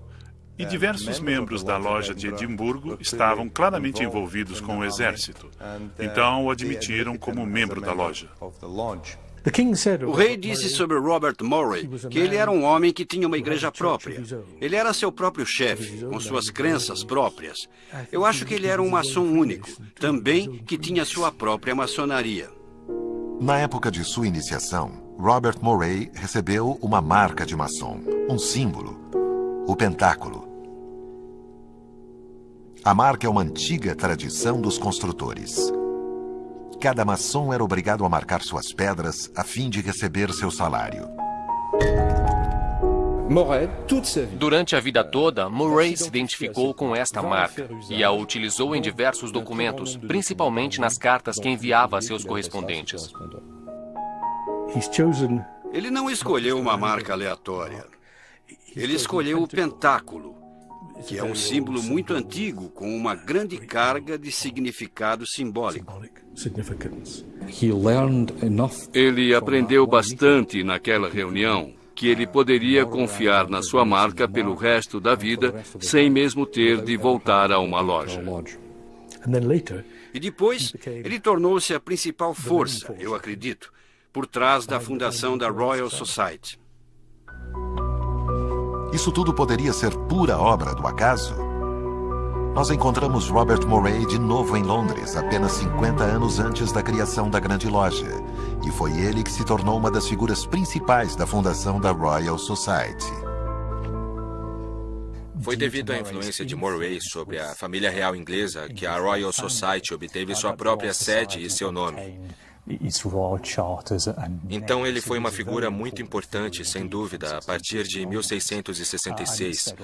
e diversos membros da loja de Edimburgo estavam claramente envolvidos com o exército. Então o admitiram como membro da loja. O rei disse sobre Robert Murray que ele era um homem que tinha uma igreja própria. Ele era seu próprio chefe, com suas crenças próprias. Eu acho que ele era um maçom único, também que tinha sua própria maçonaria. Na época de sua iniciação, Robert Murray recebeu uma marca de maçom, um símbolo, o pentáculo. A marca é uma antiga tradição dos construtores cada maçom era obrigado a marcar suas pedras a fim de receber seu salário. Durante a vida toda, Murray se identificou com esta marca e a utilizou em diversos documentos, principalmente nas cartas que enviava a seus correspondentes. Ele não escolheu uma marca aleatória. Ele escolheu o pentáculo, que é um símbolo muito antigo com uma grande carga de significado simbólico. Ele aprendeu bastante naquela reunião que ele poderia confiar na sua marca pelo resto da vida sem mesmo ter de voltar a uma loja. E depois, ele tornou-se a principal força, eu acredito, por trás da fundação da Royal Society. Isso tudo poderia ser pura obra do acaso? nós encontramos Robert Moray de novo em Londres, apenas 50 anos antes da criação da Grande Loja. E foi ele que se tornou uma das figuras principais da fundação da Royal Society. Foi devido à influência de Moray sobre a família real inglesa que a Royal Society obteve sua própria sede e seu nome. Então ele foi uma figura muito importante, sem dúvida, a partir de 1666.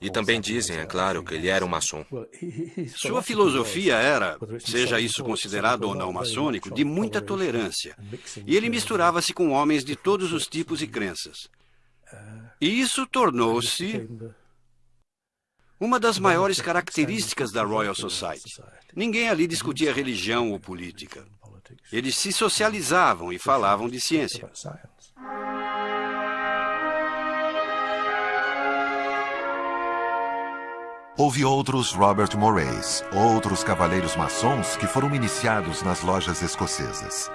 E também dizem, é claro, que ele era um maçom. Sua filosofia era, seja isso considerado ou não maçônico, de muita tolerância. E ele misturava-se com homens de todos os tipos e crenças. E isso tornou-se uma das maiores características da Royal Society. Ninguém ali discutia religião ou política. Eles se socializavam e falavam de ciência. Houve outros Robert Morays, outros cavaleiros maçons que foram iniciados nas lojas escocesas.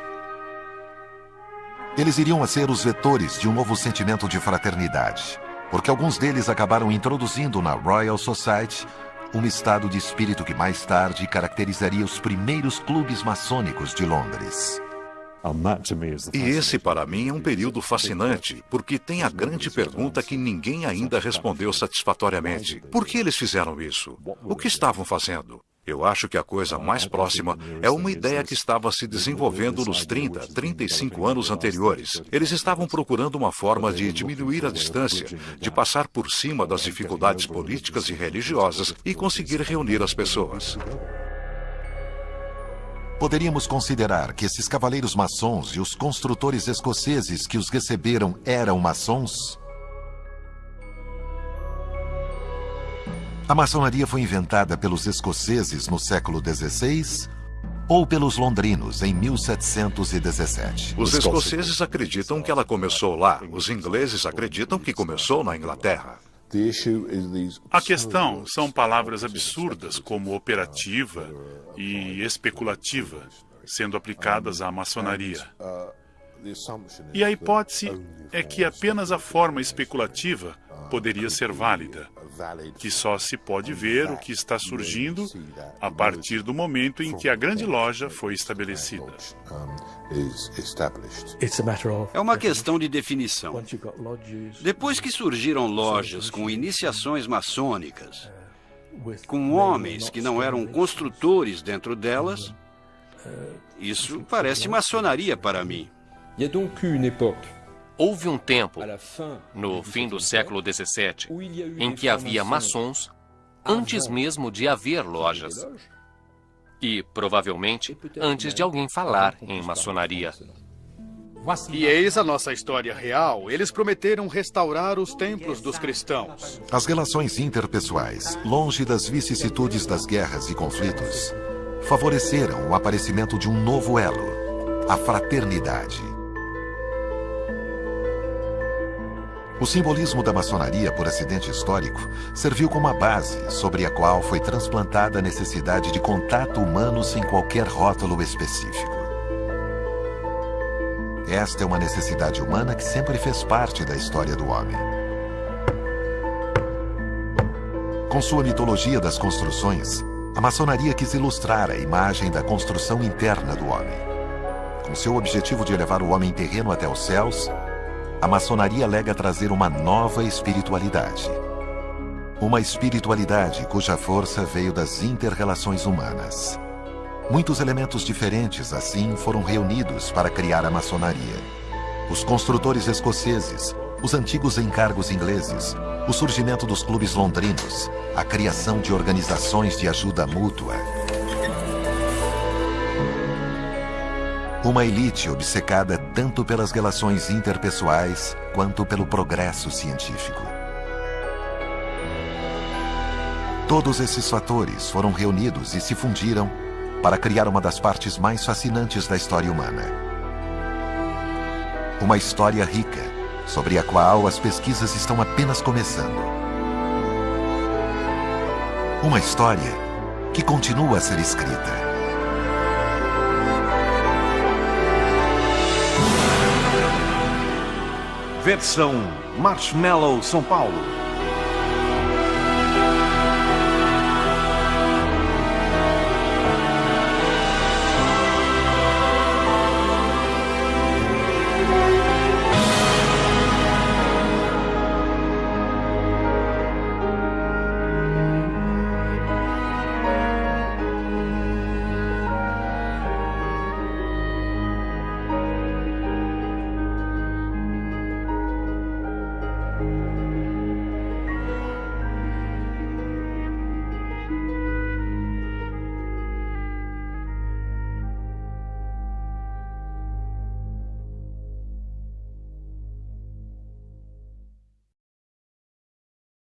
Eles iriam a ser os vetores de um novo sentimento de fraternidade, porque alguns deles acabaram introduzindo na Royal Society um estado de espírito que mais tarde caracterizaria os primeiros clubes maçônicos de Londres. E esse, para mim, é um período fascinante, porque tem a grande pergunta que ninguém ainda respondeu satisfatoriamente. Por que eles fizeram isso? O que estavam fazendo? Eu acho que a coisa mais próxima é uma ideia que estava se desenvolvendo nos 30, 35 anos anteriores. Eles estavam procurando uma forma de diminuir a distância, de passar por cima das dificuldades políticas e religiosas e conseguir reunir as pessoas. Poderíamos considerar que esses cavaleiros maçons e os construtores escoceses que os receberam eram maçons? A maçonaria foi inventada pelos escoceses no século XVI ou pelos londrinos em 1717? Os escoceses acreditam que ela começou lá. Os ingleses acreditam que começou na Inglaterra. A questão são palavras absurdas como operativa e especulativa sendo aplicadas à maçonaria. E a hipótese é que apenas a forma especulativa poderia ser válida, que só se pode ver o que está surgindo a partir do momento em que a grande loja foi estabelecida. É uma questão de definição. Depois que surgiram lojas com iniciações maçônicas, com homens que não eram construtores dentro delas, isso parece maçonaria para mim. Houve um tempo, no fim do século XVII, em que havia maçons antes mesmo de haver lojas. E, provavelmente, antes de alguém falar em maçonaria. E eis a nossa história real. Eles prometeram restaurar os templos dos cristãos. As relações interpessoais, longe das vicissitudes das guerras e conflitos, favoreceram o aparecimento de um novo elo, a fraternidade. O simbolismo da maçonaria por acidente histórico serviu como a base sobre a qual foi transplantada a necessidade de contato humano sem qualquer rótulo específico. Esta é uma necessidade humana que sempre fez parte da história do homem. Com sua mitologia das construções, a maçonaria quis ilustrar a imagem da construção interna do homem. Com seu objetivo de elevar o homem terreno até os céus, a maçonaria alega trazer uma nova espiritualidade. Uma espiritualidade cuja força veio das interrelações humanas. Muitos elementos diferentes, assim, foram reunidos para criar a maçonaria. Os construtores escoceses, os antigos encargos ingleses, o surgimento dos clubes londrinos, a criação de organizações de ajuda mútua, Uma elite obcecada tanto pelas relações interpessoais quanto pelo progresso científico. Todos esses fatores foram reunidos e se fundiram para criar uma das partes mais fascinantes da história humana. Uma história rica, sobre a qual as pesquisas estão apenas começando. Uma história que continua a ser escrita. Versão Marshmallow São Paulo.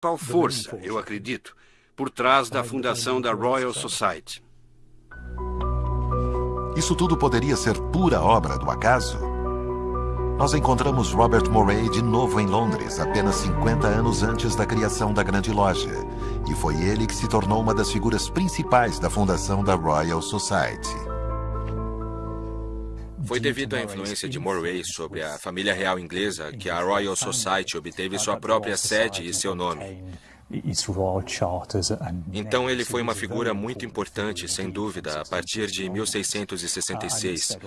Principal força, eu acredito, por trás da fundação da Royal Society. Isso tudo poderia ser pura obra do acaso? Nós encontramos Robert Moray de novo em Londres, apenas 50 anos antes da criação da Grande Loja. E foi ele que se tornou uma das figuras principais da fundação da Royal Society. Foi devido à influência de Moray sobre a família real inglesa que a Royal Society obteve sua própria sede e seu nome. Então ele foi uma figura muito importante, sem dúvida, a partir de 1666.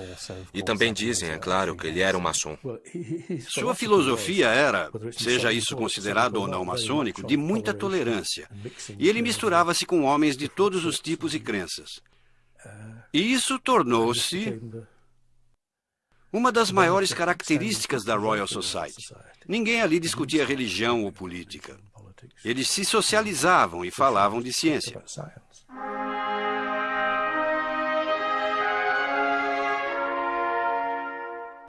E também dizem, é claro, que ele era um maçom. Sua filosofia era, seja isso considerado ou não maçônico, de muita tolerância. E ele misturava-se com homens de todos os tipos e crenças. E isso tornou-se uma das maiores características da Royal Society. Ninguém ali discutia religião ou política. Eles se socializavam e falavam de ciência.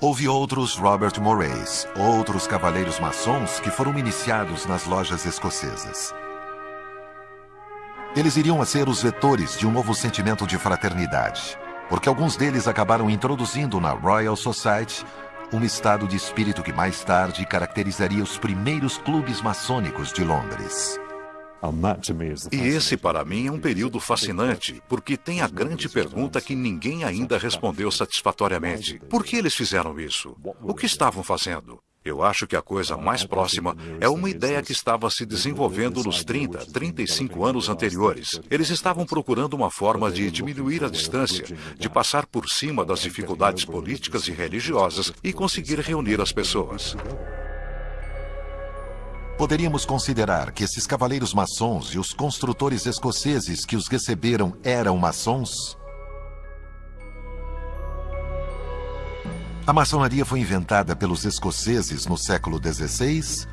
Houve outros Robert Morays, outros cavaleiros maçons que foram iniciados nas lojas escocesas. Eles iriam a ser os vetores de um novo sentimento de fraternidade, porque alguns deles acabaram introduzindo na Royal Society um estado de espírito que mais tarde caracterizaria os primeiros clubes maçônicos de Londres. E esse, para mim, é um período fascinante, porque tem a grande pergunta que ninguém ainda respondeu satisfatoriamente. Por que eles fizeram isso? O que estavam fazendo? Eu acho que a coisa mais próxima é uma ideia que estava se desenvolvendo nos 30, 35 anos anteriores. Eles estavam procurando uma forma de diminuir a distância, de passar por cima das dificuldades políticas e religiosas e conseguir reunir as pessoas. Poderíamos considerar que esses cavaleiros maçons e os construtores escoceses que os receberam eram maçons? A maçonaria foi inventada pelos escoceses no século XVI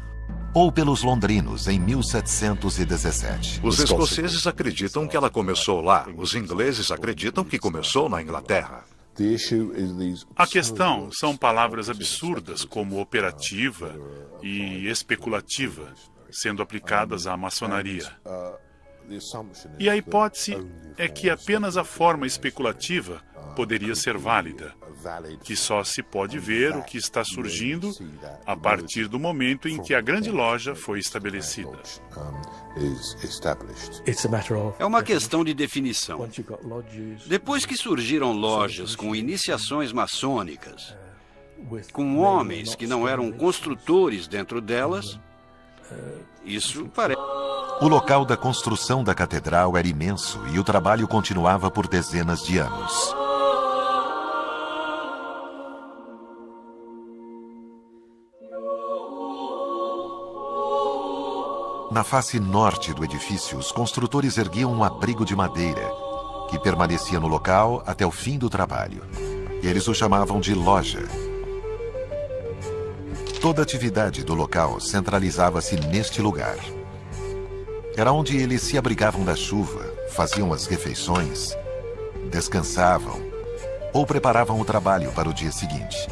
ou pelos londrinos em 1717? Os escoceses acreditam que ela começou lá. Os ingleses acreditam que começou na Inglaterra. A questão são palavras absurdas como operativa e especulativa, sendo aplicadas à maçonaria. E a hipótese é que apenas a forma especulativa poderia ser válida, que só se pode ver o que está surgindo a partir do momento em que a grande loja foi estabelecida. É uma questão de definição. Depois que surgiram lojas com iniciações maçônicas, com homens que não eram construtores dentro delas, isso parece. O local da construção da catedral era imenso e o trabalho continuava por dezenas de anos. Na face norte do edifício, os construtores erguiam um abrigo de madeira que permanecia no local até o fim do trabalho. Eles o chamavam de loja. Toda atividade do local centralizava-se neste lugar. Era onde eles se abrigavam da chuva, faziam as refeições, descansavam ou preparavam o trabalho para o dia seguinte.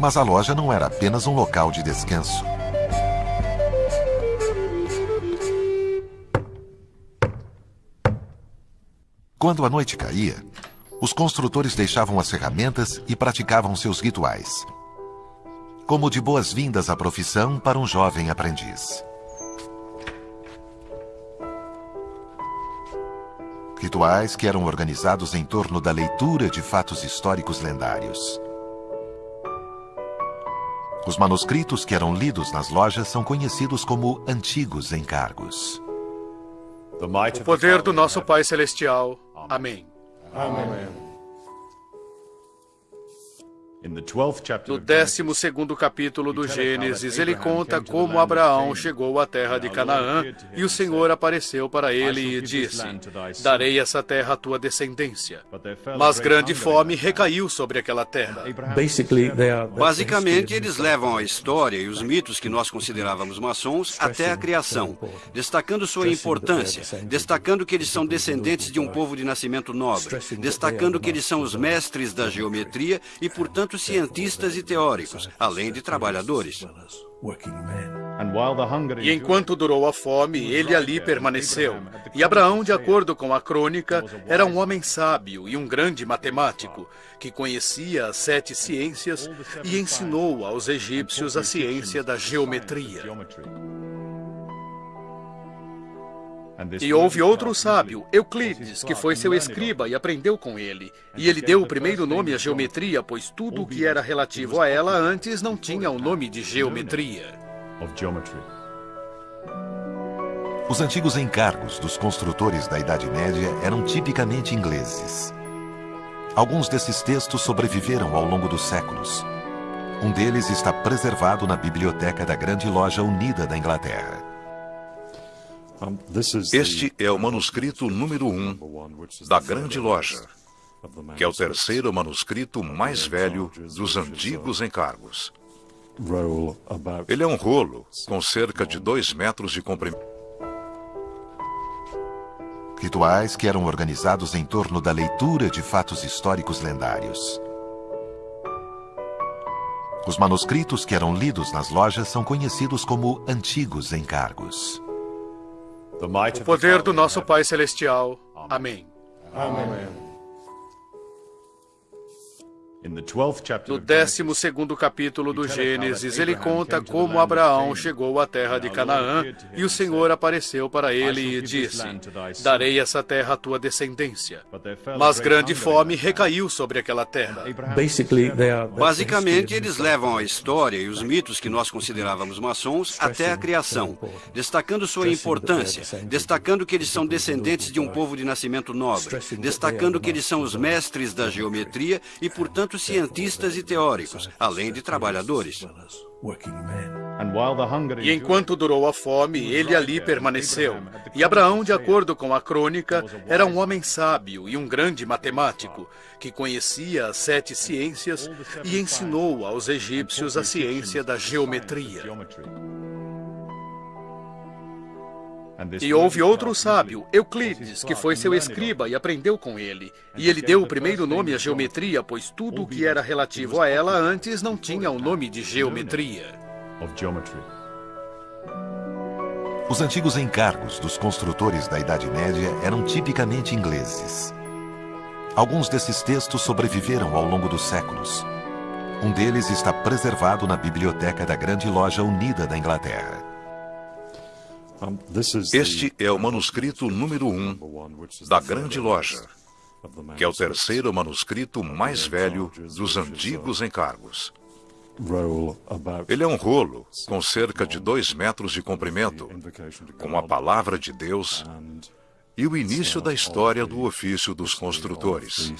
Mas a loja não era apenas um local de descanso. Quando a noite caía, os construtores deixavam as ferramentas e praticavam seus rituais, como de boas-vindas à profissão para um jovem aprendiz. Rituais que eram organizados em torno da leitura de fatos históricos lendários. Os manuscritos que eram lidos nas lojas são conhecidos como antigos encargos. O poder do nosso Pai Celestial. Amém. Amém. No 12 capítulo do Gênesis, ele conta como Abraão chegou à terra de Canaã e o Senhor apareceu para ele e disse: Darei essa terra à tua descendência. Mas grande fome recaiu sobre aquela terra. Basicamente, eles levam a história e os mitos que nós considerávamos maçons até a criação, destacando sua importância, destacando que eles são descendentes de um povo de nascimento nobre, destacando que eles são os mestres da geometria e, portanto, cientistas e teóricos, além de trabalhadores. E enquanto durou a fome, ele ali permaneceu. E Abraão, de acordo com a crônica, era um homem sábio e um grande matemático, que conhecia as sete ciências e ensinou aos egípcios a ciência da geometria. E houve outro sábio, Euclides, que foi seu escriba e aprendeu com ele. E ele deu o primeiro nome à geometria, pois tudo o que era relativo a ela antes não tinha o nome de geometria. Os antigos encargos dos construtores da Idade Média eram tipicamente ingleses. Alguns desses textos sobreviveram ao longo dos séculos. Um deles está preservado na biblioteca da Grande Loja Unida da Inglaterra. Este é o manuscrito número um da Grande Loja, que é o terceiro manuscrito mais velho dos antigos encargos. Ele é um rolo com cerca de dois metros de comprimento. Rituais que eram organizados em torno da leitura de fatos históricos lendários. Os manuscritos que eram lidos nas lojas são conhecidos como antigos encargos. O poder do nosso Pai Celestial. Amém. Amém. No 12 capítulo do Gênesis, ele conta como Abraão chegou à terra de Canaã e o Senhor apareceu para ele e disse: Darei essa terra à tua descendência. Mas grande fome recaiu sobre aquela terra. Basicamente, eles levam a história e os mitos que nós considerávamos maçons até a criação, destacando sua importância, destacando que eles são descendentes de um povo de nascimento nobre, destacando que eles são os mestres da geometria e, portanto, cientistas e teóricos, além de trabalhadores. E enquanto durou a fome, ele ali permaneceu. E Abraão, de acordo com a crônica, era um homem sábio e um grande matemático, que conhecia as sete ciências e ensinou aos egípcios a ciência da geometria. E houve outro sábio, Euclides, que foi seu escriba e aprendeu com ele. E ele deu o primeiro nome à geometria, pois tudo o que era relativo a ela antes não tinha o nome de geometria. Os antigos encargos dos construtores da Idade Média eram tipicamente ingleses. Alguns desses textos sobreviveram ao longo dos séculos. Um deles está preservado na biblioteca da Grande Loja Unida da Inglaterra. Este é o manuscrito número um da Grande Loja, que é o terceiro manuscrito mais velho dos antigos encargos. Ele é um rolo com cerca de dois metros de comprimento, com a palavra de Deus e o início da história do ofício dos construtores.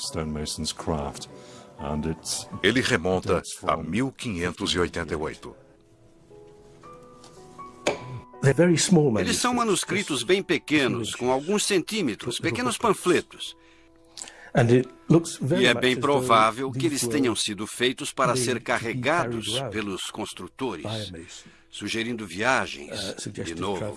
Ele remonta a 1588. Eles são manuscritos bem pequenos, com alguns centímetros, pequenos panfletos. E é bem provável que eles tenham sido feitos para ser carregados pelos construtores, sugerindo viagens uh, de novo.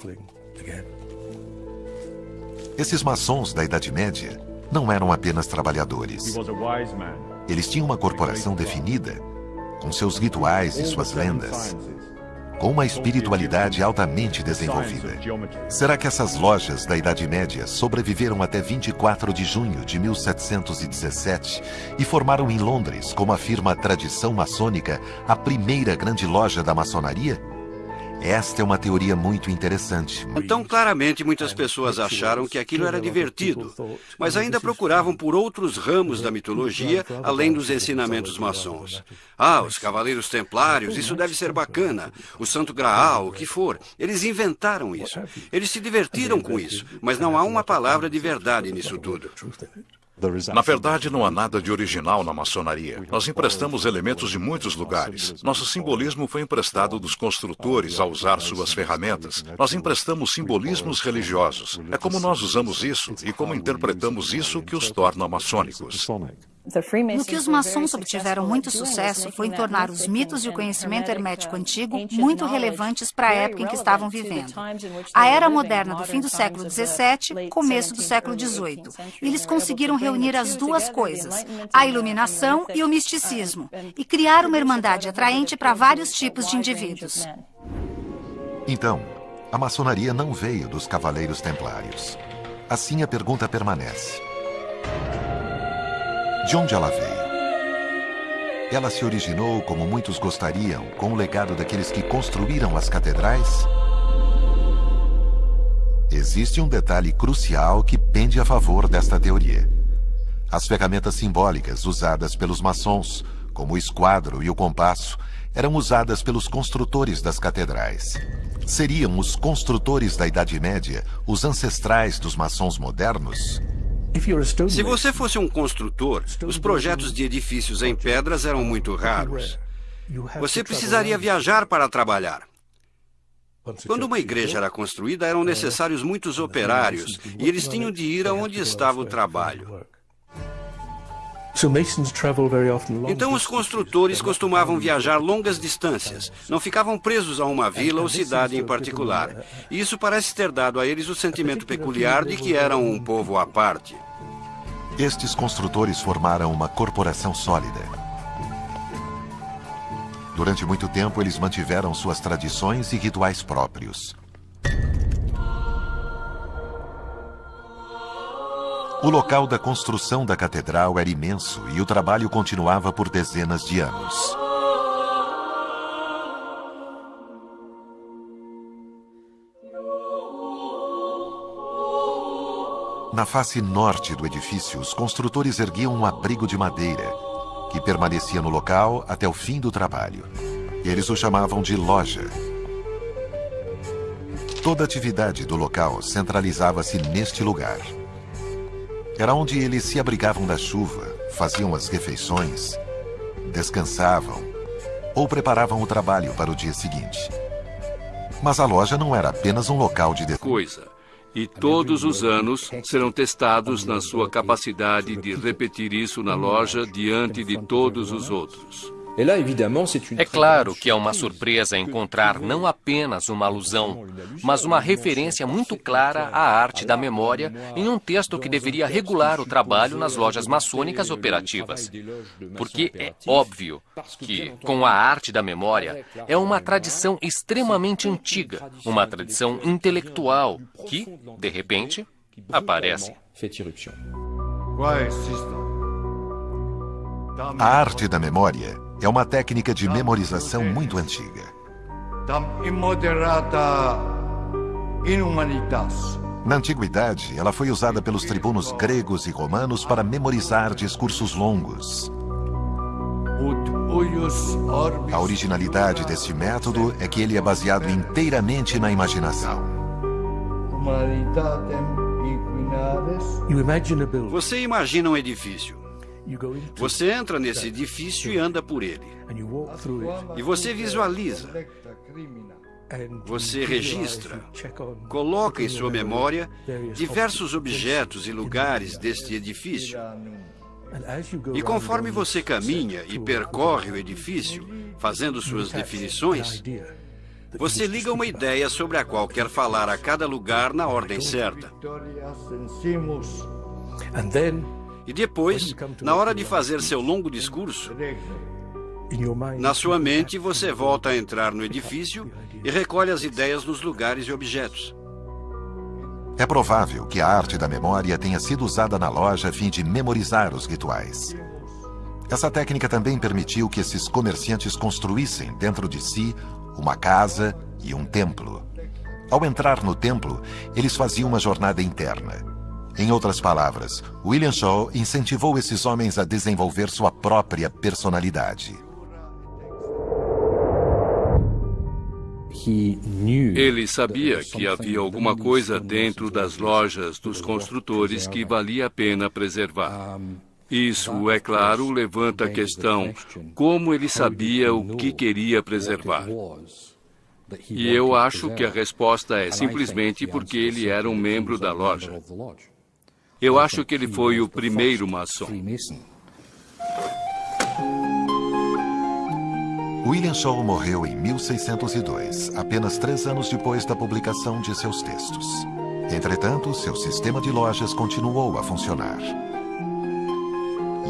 Esses maçons da Idade Média não eram apenas trabalhadores. Eles tinham uma corporação definida, com seus rituais e suas lendas com uma espiritualidade altamente desenvolvida. Será que essas lojas da Idade Média sobreviveram até 24 de junho de 1717 e formaram em Londres, como afirma a tradição maçônica, a primeira grande loja da maçonaria? Esta é uma teoria muito interessante. Então, claramente, muitas pessoas acharam que aquilo era divertido, mas ainda procuravam por outros ramos da mitologia, além dos ensinamentos maçons. Ah, os Cavaleiros Templários, isso deve ser bacana. O Santo Graal, o que for. Eles inventaram isso. Eles se divertiram com isso, mas não há uma palavra de verdade nisso tudo. Na verdade, não há nada de original na maçonaria. Nós emprestamos elementos de muitos lugares. Nosso simbolismo foi emprestado dos construtores ao usar suas ferramentas. Nós emprestamos simbolismos religiosos. É como nós usamos isso e como interpretamos isso que os torna maçônicos. No que os maçons obtiveram muito sucesso foi em tornar os mitos e o conhecimento hermético antigo muito relevantes para a época em que estavam vivendo. A era moderna do fim do século XVII, começo do século XVIII. Eles conseguiram reunir as duas coisas, a iluminação e o misticismo, e criar uma irmandade atraente para vários tipos de indivíduos. Então, a maçonaria não veio dos cavaleiros templários. Assim a pergunta permanece. De onde ela veio? Ela se originou, como muitos gostariam, com o legado daqueles que construíram as catedrais? Existe um detalhe crucial que pende a favor desta teoria. As ferramentas simbólicas usadas pelos maçons, como o esquadro e o compasso, eram usadas pelos construtores das catedrais. Seriam os construtores da Idade Média os ancestrais dos maçons modernos? Se você fosse um construtor, os projetos de edifícios em pedras eram muito raros. Você precisaria viajar para trabalhar. Quando uma igreja era construída, eram necessários muitos operários e eles tinham de ir aonde estava o trabalho. Então, os construtores costumavam viajar longas distâncias, não ficavam presos a uma vila ou cidade em particular. E isso parece ter dado a eles o sentimento peculiar de que eram um povo à parte. Estes construtores formaram uma corporação sólida. Durante muito tempo, eles mantiveram suas tradições e rituais próprios. O local da construção da catedral era imenso e o trabalho continuava por dezenas de anos. Na face norte do edifício, os construtores erguiam um abrigo de madeira, que permanecia no local até o fim do trabalho. Eles o chamavam de loja. Toda atividade do local centralizava-se neste lugar. Era onde eles se abrigavam da chuva, faziam as refeições, descansavam ou preparavam o trabalho para o dia seguinte. Mas a loja não era apenas um local de coisa. E todos os anos serão testados na sua capacidade de repetir isso na loja diante de todos os outros. É claro que é uma surpresa encontrar não apenas uma alusão, mas uma referência muito clara à arte da memória em um texto que deveria regular o trabalho nas lojas maçônicas operativas. Porque é óbvio que, com a arte da memória, é uma tradição extremamente antiga, uma tradição intelectual que, de repente, aparece. A arte da memória é uma técnica de memorização muito antiga. Na antiguidade, ela foi usada pelos tribunos gregos e romanos para memorizar discursos longos. A originalidade deste método é que ele é baseado inteiramente na imaginação. Você imagina um edifício. Você entra nesse edifício e anda por ele. E você visualiza. Você registra, coloca em sua memória diversos objetos e lugares deste edifício. E conforme você caminha e percorre o edifício, fazendo suas definições, você liga uma ideia sobre a qual quer falar a cada lugar na ordem certa. E depois, na hora de fazer seu longo discurso, na sua mente você volta a entrar no edifício e recolhe as ideias nos lugares e objetos. É provável que a arte da memória tenha sido usada na loja a fim de memorizar os rituais. Essa técnica também permitiu que esses comerciantes construíssem dentro de si uma casa e um templo. Ao entrar no templo, eles faziam uma jornada interna. Em outras palavras, William Shaw incentivou esses homens a desenvolver sua própria personalidade. Ele sabia que havia alguma coisa dentro das lojas dos construtores que valia a pena preservar. Isso, é claro, levanta a questão como ele sabia o que queria preservar. E eu acho que a resposta é simplesmente porque ele era um membro da loja. Eu acho que ele foi o primeiro maçom. William Shaw morreu em 1602, apenas três anos depois da publicação de seus textos. Entretanto, seu sistema de lojas continuou a funcionar.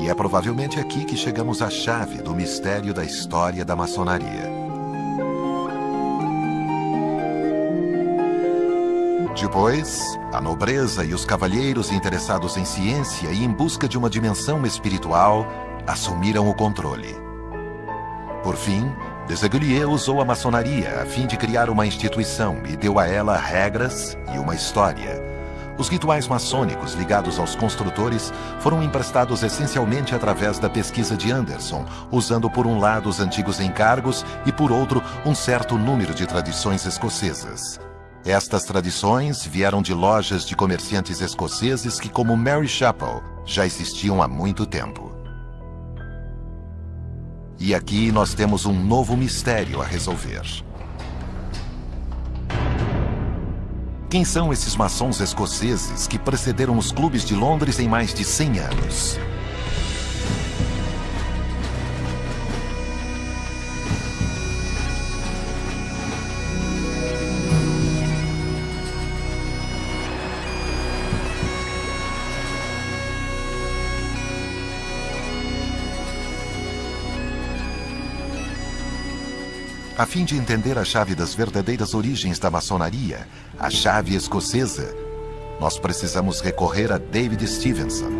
E é provavelmente aqui que chegamos à chave do mistério da história da maçonaria. Depois, a nobreza e os cavalheiros interessados em ciência e em busca de uma dimensão espiritual assumiram o controle. Por fim, Desagulier usou a maçonaria a fim de criar uma instituição e deu a ela regras e uma história. Os rituais maçônicos ligados aos construtores foram emprestados essencialmente através da pesquisa de Anderson, usando por um lado os antigos encargos e por outro um certo número de tradições escocesas. Estas tradições vieram de lojas de comerciantes escoceses que, como Mary Chapel, já existiam há muito tempo. E aqui nós temos um novo mistério a resolver. Quem são esses maçons escoceses que precederam os clubes de Londres em mais de 100 anos? A fim de entender a chave das verdadeiras origens da maçonaria, a chave escocesa, nós precisamos recorrer a David Stevenson.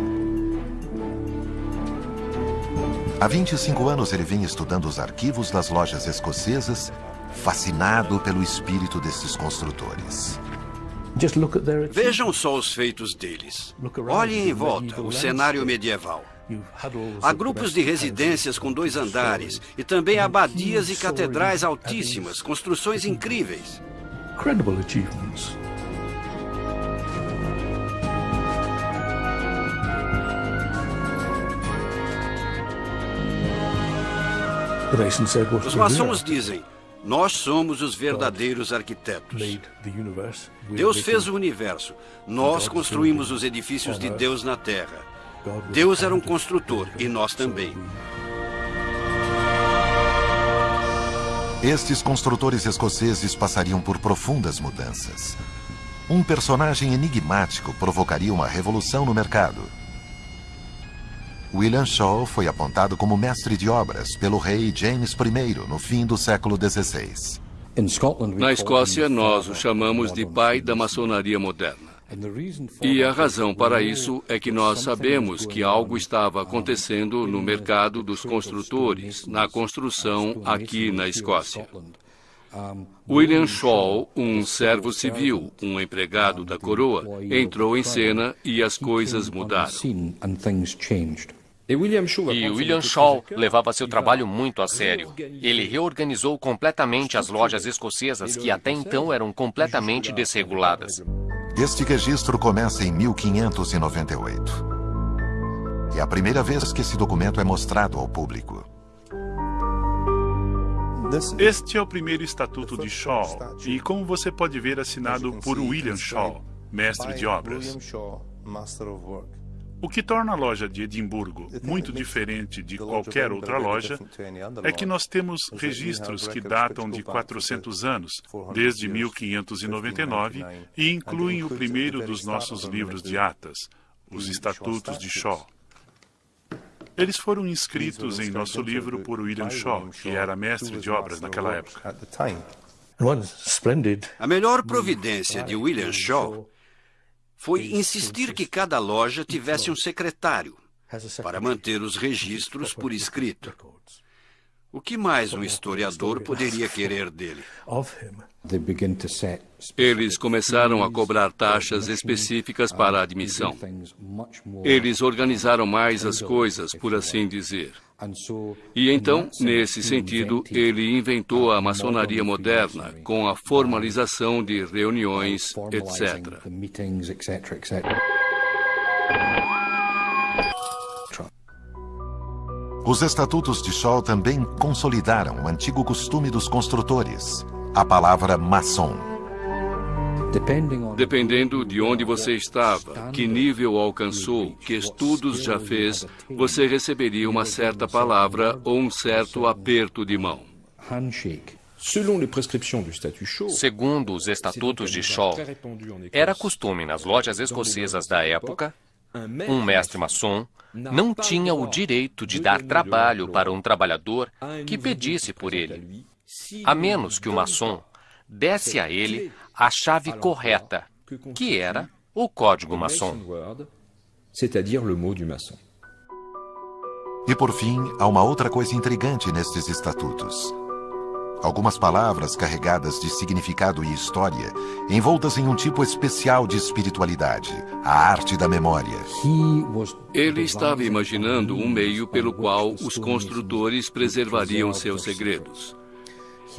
Há 25 anos ele vem estudando os arquivos das lojas escocesas, fascinado pelo espírito desses construtores. Vejam só os feitos deles. Olhem em volta o cenário medieval. Há grupos de residências com dois andares e também abadias e catedrais altíssimas, construções incríveis. Os maçons dizem: Nós somos os verdadeiros arquitetos. Deus fez o universo. Nós construímos os edifícios de Deus na terra. Deus era um construtor e nós também. Estes construtores escoceses passariam por profundas mudanças. Um personagem enigmático provocaria uma revolução no mercado. William Shaw foi apontado como mestre de obras pelo rei James I no fim do século XVI. Na Escócia, nós o chamamos de pai da maçonaria moderna. E a razão para isso é que nós sabemos que algo estava acontecendo no mercado dos construtores, na construção aqui na Escócia. William Shaw, um servo civil, um empregado da coroa, entrou em cena e as coisas mudaram. E William Shaw levava seu trabalho muito a sério. Ele reorganizou completamente as lojas escocesas que até então eram completamente desreguladas. Este registro começa em 1598. É a primeira vez que esse documento é mostrado ao público. Este é o primeiro estatuto de Shaw e, como você pode ver, assinado por William Shaw, mestre de obras. O que torna a loja de Edimburgo muito diferente de qualquer outra loja é que nós temos registros que datam de 400 anos, desde 1599, e incluem o primeiro dos nossos livros de atas, os Estatutos de Shaw. Eles foram inscritos em nosso livro por William Shaw, que era mestre de obras naquela época. A melhor providência de William Shaw foi insistir que cada loja tivesse um secretário para manter os registros por escrito. O que mais um historiador poderia querer dele? Eles começaram a cobrar taxas específicas para a admissão. Eles organizaram mais as coisas, por assim dizer. E então, nesse sentido, ele inventou a maçonaria moderna, com a formalização de reuniões, etc. Os estatutos de Shaw também consolidaram o antigo costume dos construtores, a palavra maçom. Dependendo de onde você estava, que nível alcançou, que estudos já fez, você receberia uma certa palavra ou um certo aperto de mão. Segundo os estatutos de Shaw, era costume nas lojas escocesas da época, um mestre maçom não tinha o direito de dar trabalho para um trabalhador que pedisse por ele, a menos que o maçom desse a ele a chave correta, que era o código maçom. E por fim, há uma outra coisa intrigante nestes estatutos. Algumas palavras carregadas de significado e história, envoltas em um tipo especial de espiritualidade, a arte da memória. Ele estava imaginando um meio pelo qual os construtores preservariam seus segredos.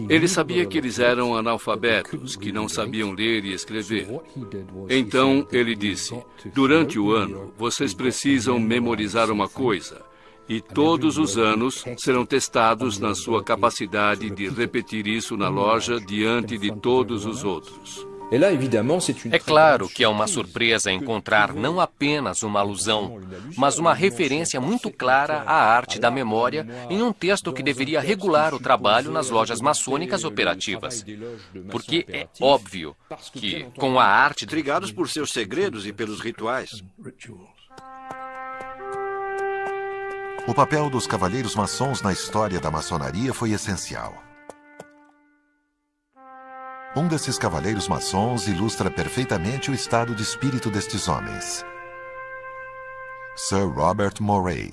Ele sabia que eles eram analfabetos, que não sabiam ler e escrever. Então ele disse: Durante o ano, vocês precisam memorizar uma coisa. E todos os anos serão testados na sua capacidade de repetir isso na loja diante de todos os outros. É claro que é uma surpresa encontrar não apenas uma alusão, mas uma referência muito clara à arte da memória em um texto que deveria regular o trabalho nas lojas maçônicas operativas. Porque é óbvio que, com a arte. Intrigados por seus segredos e pelos rituais. O papel dos cavalheiros maçons na história da maçonaria foi essencial. Um desses cavaleiros maçons ilustra perfeitamente o estado de espírito destes homens. Sir Robert Moray,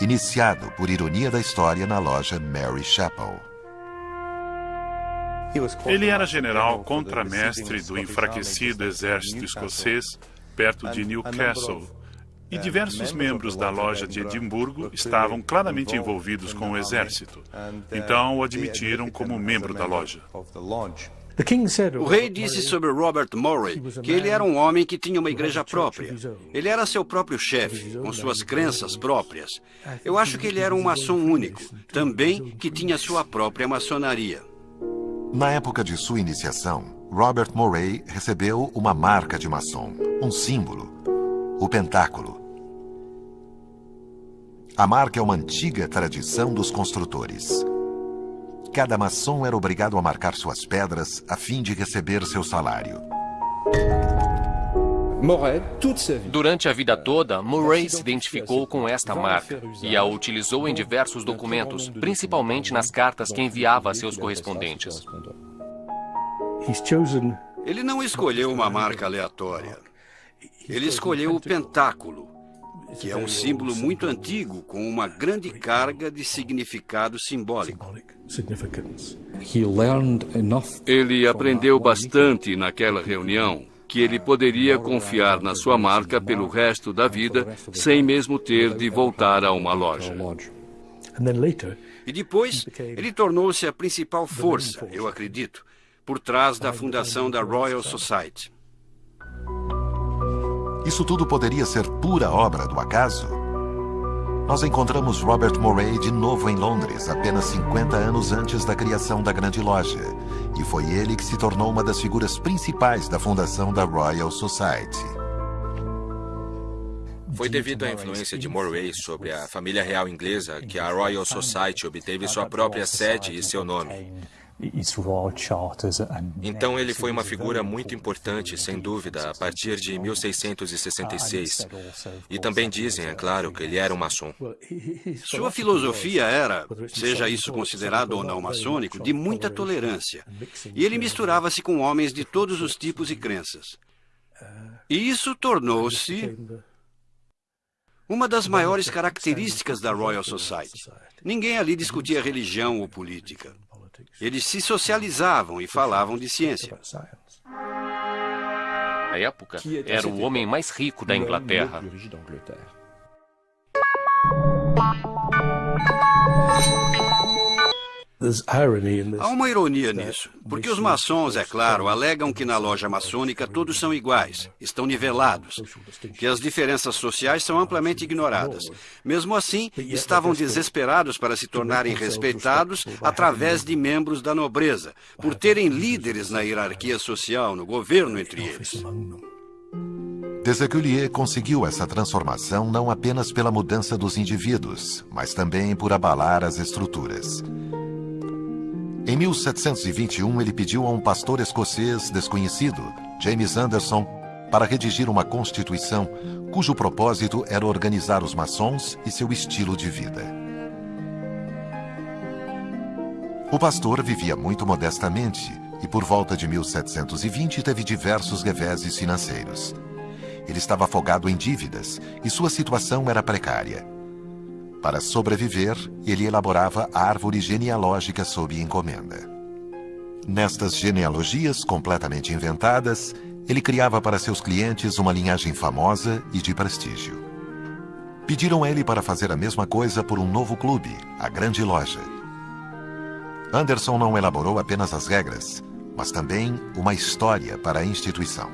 iniciado por ironia da história na loja Mary Chapel. Ele era general contramestre do enfraquecido exército escocês perto de Newcastle e diversos membros da loja de Edimburgo estavam claramente envolvidos com o exército. Então o admitiram como membro da loja. O rei disse sobre Robert Murray que ele era um homem que tinha uma igreja própria. Ele era seu próprio chefe, com suas crenças próprias. Eu acho que ele era um maçom único, também que tinha sua própria maçonaria. Na época de sua iniciação, Robert Murray recebeu uma marca de maçom, um símbolo, o pentáculo. A marca é uma antiga tradição dos construtores. Cada maçom era obrigado a marcar suas pedras a fim de receber seu salário. Durante a vida toda, Murray se identificou com esta marca e a utilizou em diversos documentos, principalmente nas cartas que enviava a seus correspondentes. Ele não escolheu uma marca aleatória. Ele escolheu o pentáculo, que é um símbolo muito antigo com uma grande carga de significado simbólico. Ele aprendeu bastante naquela reunião que ele poderia confiar na sua marca pelo resto da vida sem mesmo ter de voltar a uma loja. E depois, ele tornou-se a principal força, eu acredito, por trás da fundação da Royal Society. Isso tudo poderia ser pura obra do acaso? Nós encontramos Robert Moray de novo em Londres, apenas 50 anos antes da criação da Grande Loja. E foi ele que se tornou uma das figuras principais da fundação da Royal Society. Foi devido à influência de Moray sobre a família real inglesa que a Royal Society obteve sua própria sede e seu nome. Então ele foi uma figura muito importante, sem dúvida, a partir de 1666. E também dizem, é claro, que ele era um maçom. Sua filosofia era, seja isso considerado ou não maçônico, de muita tolerância. E ele misturava-se com homens de todos os tipos e crenças. E isso tornou-se uma das maiores características da Royal Society. Ninguém ali discutia religião ou política. Eles se socializavam e falavam de ciência. Na época, era o homem mais rico da Inglaterra. Há uma ironia nisso, porque os maçons, é claro, alegam que na loja maçônica todos são iguais, estão nivelados, que as diferenças sociais são amplamente ignoradas. Mesmo assim, estavam desesperados para se tornarem respeitados através de membros da nobreza, por terem líderes na hierarquia social, no governo entre eles. Deseculier conseguiu essa transformação não apenas pela mudança dos indivíduos, mas também por abalar as estruturas. Em 1721, ele pediu a um pastor escocês desconhecido, James Anderson, para redigir uma constituição cujo propósito era organizar os maçons e seu estilo de vida. O pastor vivia muito modestamente e, por volta de 1720, teve diversos reveses financeiros. Ele estava afogado em dívidas e sua situação era precária. Para sobreviver, ele elaborava a árvore genealógica sob encomenda. Nestas genealogias completamente inventadas, ele criava para seus clientes uma linhagem famosa e de prestígio. Pediram a ele para fazer a mesma coisa por um novo clube, a Grande Loja. Anderson não elaborou apenas as regras, mas também uma história para a instituição.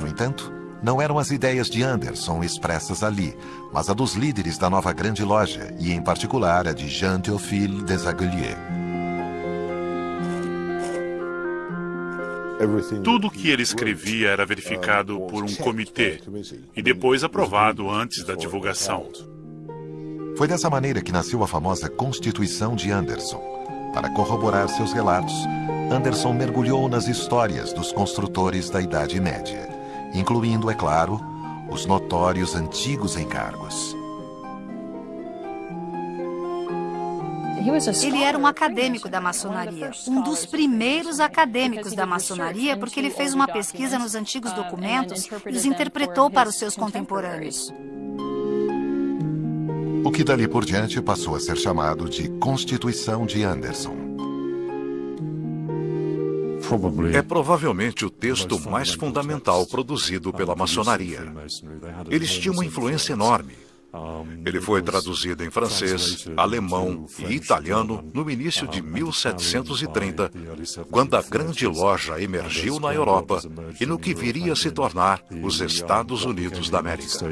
No entanto, não eram as ideias de Anderson expressas ali, mas a dos líderes da nova grande loja, e em particular a de Jean Théophile Desaguliers. Tudo o que ele escrevia era verificado por um comitê e depois aprovado antes da divulgação. Foi dessa maneira que nasceu a famosa Constituição de Anderson. Para corroborar seus relatos, Anderson mergulhou nas histórias dos construtores da Idade Média, incluindo, é claro, os notórios antigos encargos. Ele era um acadêmico da maçonaria, um dos primeiros acadêmicos da maçonaria, porque ele fez uma pesquisa nos antigos documentos e os interpretou para os seus contemporâneos. O que dali por diante passou a ser chamado de Constituição de Anderson. É provavelmente o texto mais fundamental produzido pela maçonaria. Eles tinham uma influência enorme. Ele foi traduzido em francês, alemão e italiano no início de 1730, quando a grande loja emergiu na Europa e no que viria a se tornar os Estados Unidos da América.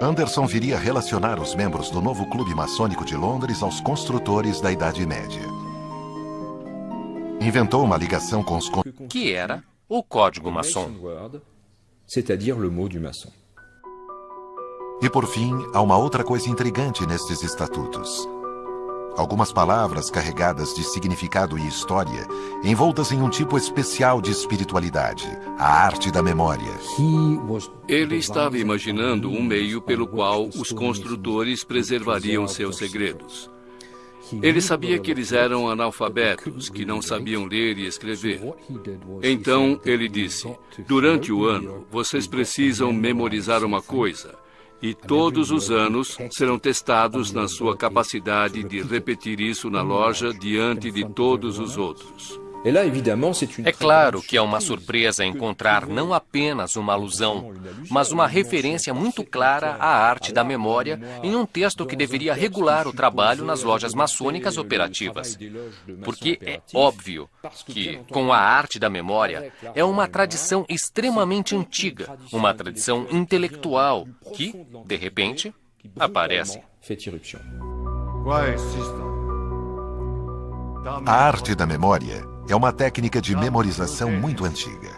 Anderson viria a relacionar os membros do novo clube maçônico de Londres aos construtores da Idade Média. Inventou uma ligação com os... Que era o código maçom. C'est-à-dire le mot du maçon. E por fim, há uma outra coisa intrigante nestes estatutos. Algumas palavras carregadas de significado e história, envoltas em um tipo especial de espiritualidade, a arte da memória. Ele estava imaginando um meio pelo qual os construtores preservariam seus segredos. Ele sabia que eles eram analfabetos, que não sabiam ler e escrever. Então ele disse: Durante o ano, vocês precisam memorizar uma coisa e todos os anos serão testados na sua capacidade de repetir isso na loja diante de todos os outros. É claro que é uma surpresa encontrar não apenas uma alusão, mas uma referência muito clara à arte da memória em um texto que deveria regular o trabalho nas lojas maçônicas operativas. Porque é óbvio que, com a arte da memória, é uma tradição extremamente antiga, uma tradição intelectual que, de repente, aparece. A arte da memória é uma técnica de memorização muito antiga.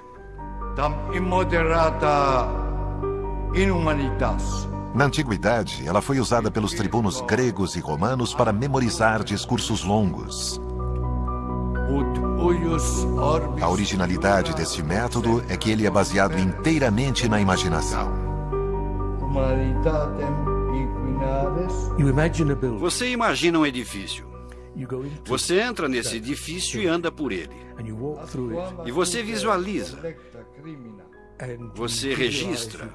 Na antiguidade, ela foi usada pelos tribunos gregos e romanos para memorizar discursos longos. A originalidade deste método é que ele é baseado inteiramente na imaginação. Você imagina um edifício. Você entra nesse edifício e anda por ele. E você visualiza. Você registra,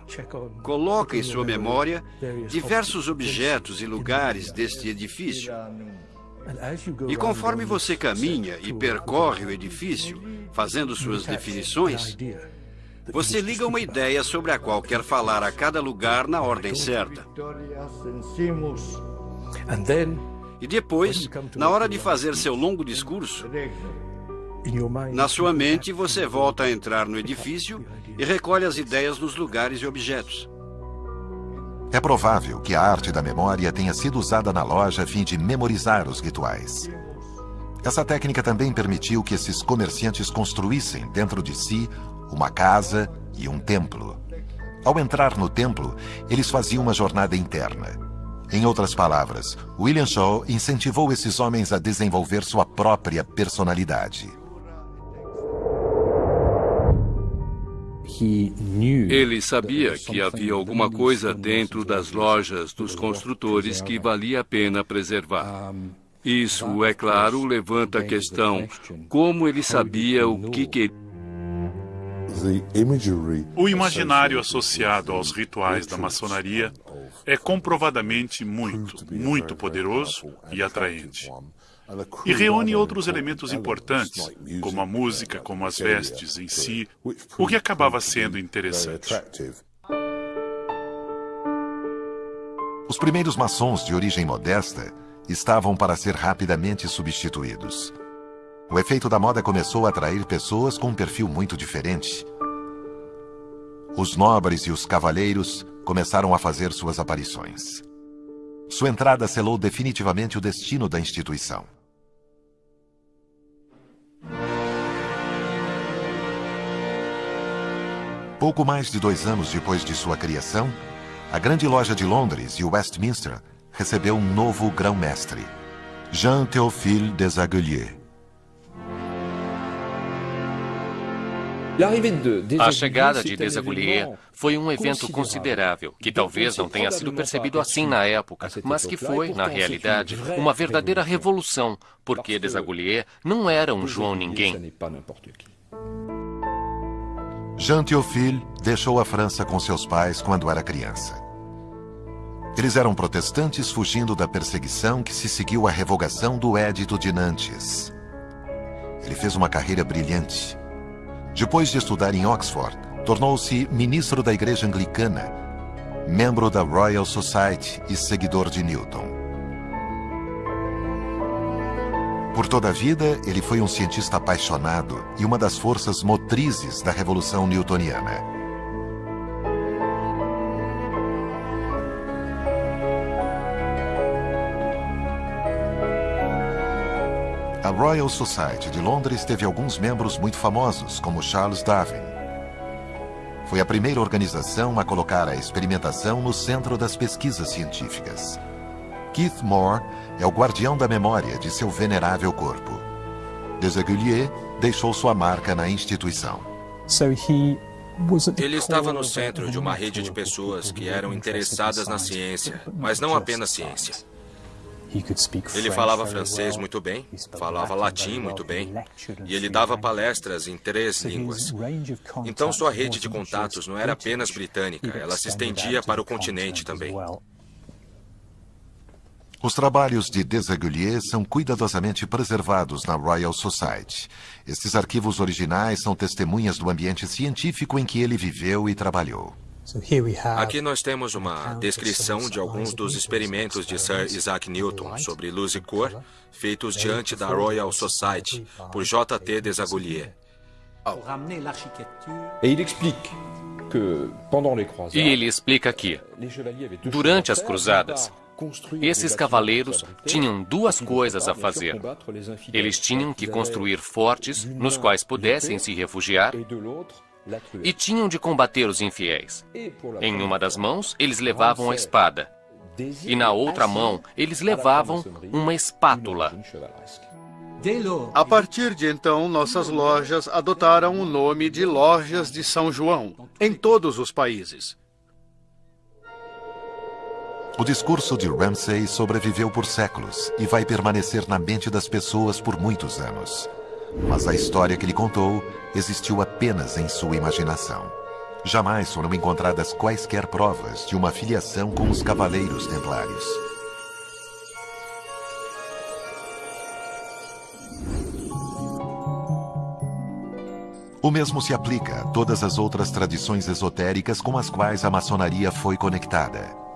coloca em sua memória diversos objetos e lugares deste edifício. E conforme você caminha e percorre o edifício, fazendo suas definições, você liga uma ideia sobre a qual quer falar a cada lugar na ordem certa. E depois, na hora de fazer seu longo discurso, na sua mente você volta a entrar no edifício e recolhe as ideias nos lugares e objetos. É provável que a arte da memória tenha sido usada na loja a fim de memorizar os rituais. Essa técnica também permitiu que esses comerciantes construíssem dentro de si uma casa e um templo. Ao entrar no templo, eles faziam uma jornada interna. Em outras palavras, William Shaw incentivou esses homens a desenvolver sua própria personalidade. Ele sabia que havia alguma coisa dentro das lojas dos construtores que valia a pena preservar. Isso, é claro, levanta a questão: como ele sabia o que queria? O imaginário associado aos rituais da maçonaria é comprovadamente muito, muito poderoso e atraente. e reúne outros elementos importantes, como a música, como as vestes em si, o que acabava sendo interessante. Os primeiros maçons de origem modesta estavam para ser rapidamente substituídos. O efeito da moda começou a atrair pessoas com um perfil muito diferente. Os nobres e os cavaleiros começaram a fazer suas aparições. Sua entrada selou definitivamente o destino da instituição. Pouco mais de dois anos depois de sua criação, a Grande Loja de Londres e Westminster recebeu um novo grão-mestre, Jean Théophile Desaguliers. A chegada de Desaguliers foi um evento considerável, que talvez não tenha sido percebido assim na época, mas que foi, na realidade, uma verdadeira revolução, porque Desaguliers não era um João Ninguém. Jean Théophile deixou a França com seus pais quando era criança. Eles eram protestantes fugindo da perseguição que se seguiu à revogação do Édito de Nantes. Ele fez uma carreira brilhante. Depois de estudar em Oxford, tornou-se ministro da Igreja Anglicana, membro da Royal Society e seguidor de Newton. Por toda a vida, ele foi um cientista apaixonado e uma das forças motrizes da Revolução Newtoniana. A Royal Society de Londres teve alguns membros muito famosos, como Charles Darwin. Foi a primeira organização a colocar a experimentação no centro das pesquisas científicas. Keith Moore é o guardião da memória de seu venerável corpo. Desaguliers deixou sua marca na instituição. Ele estava no centro de uma rede de pessoas que eram interessadas na ciência, mas não apenas ciência. Ele falava francês muito bem, falava latim muito bem, e ele dava palestras em três línguas. Então sua rede de contatos não era apenas britânica, ela se estendia para o continente também. Os trabalhos de Desaguliers são cuidadosamente preservados na Royal Society. Estes arquivos originais são testemunhas do ambiente científico em que ele viveu e trabalhou. Aqui nós temos uma descrição de alguns dos experimentos de Sir Isaac Newton sobre luz e cor, feitos diante da Royal Society por J.T. Desaguliers. E ele explica que, durante as cruzadas, esses cavaleiros tinham duas coisas a fazer. Eles tinham que construir fortes nos quais pudessem se refugiar e tinham de combater os infiéis. Em uma das mãos, eles levavam a espada, e na outra mão, eles levavam uma espátula. A partir de então, nossas lojas adotaram o nome de Lojas de São João, em todos os países. O discurso de Ramsay sobreviveu por séculos e vai permanecer na mente das pessoas por muitos anos. Mas a história que ele contou existiu apenas em sua imaginação. Jamais foram encontradas quaisquer provas de uma filiação com os Cavaleiros Templários. O mesmo se aplica a todas as outras tradições esotéricas com as quais a maçonaria foi conectada.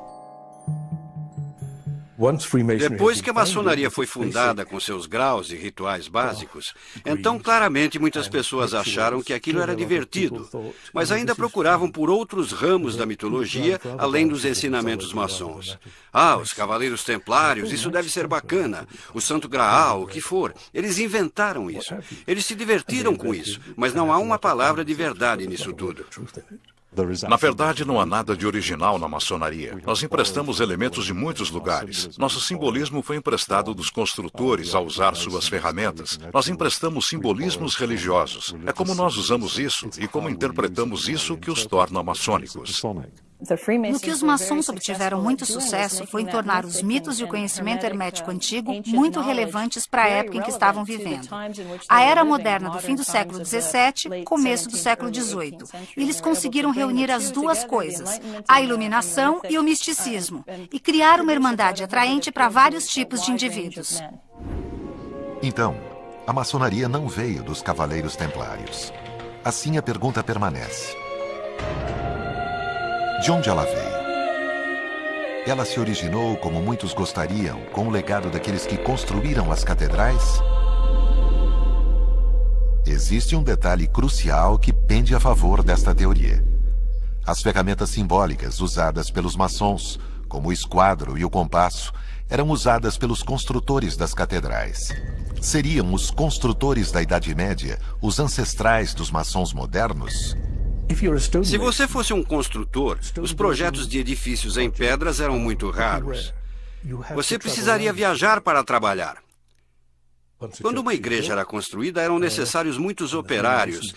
Depois que a maçonaria foi fundada com seus graus e rituais básicos, então claramente muitas pessoas acharam que aquilo era divertido, mas ainda procuravam por outros ramos da mitologia além dos ensinamentos maçons. Ah, os cavaleiros templários, isso deve ser bacana. O Santo Graal, o que for. Eles inventaram isso. Eles se divertiram com isso, mas não há uma palavra de verdade nisso tudo. Na verdade, não há nada de original na maçonaria. Nós emprestamos elementos de muitos lugares. Nosso simbolismo foi emprestado dos construtores ao usar suas ferramentas. Nós emprestamos simbolismos religiosos. É como nós usamos isso e como interpretamos isso que os torna maçônicos. No que os maçons obtiveram muito sucesso foi em tornar os mitos e o conhecimento hermético antigo muito relevantes para a época em que estavam vivendo. A era moderna do fim do século XVII, começo do século XVIII. Eles conseguiram reunir as duas coisas, a iluminação e o misticismo, e criar uma irmandade atraente para vários tipos de indivíduos. Então, a maçonaria não veio dos cavaleiros templários. Assim a pergunta permanece. De onde ela veio? Ela se originou, como muitos gostariam, com o legado daqueles que construíram as catedrais? Existe um detalhe crucial que pende a favor desta teoria. As ferramentas simbólicas usadas pelos maçons, como o esquadro e o compasso, eram usadas pelos construtores das catedrais. Seriam os construtores da Idade Média os ancestrais dos maçons modernos? Se você fosse um construtor, os projetos de edifícios em pedras eram muito raros. Você precisaria viajar para trabalhar. Quando uma igreja era construída, eram necessários muitos operários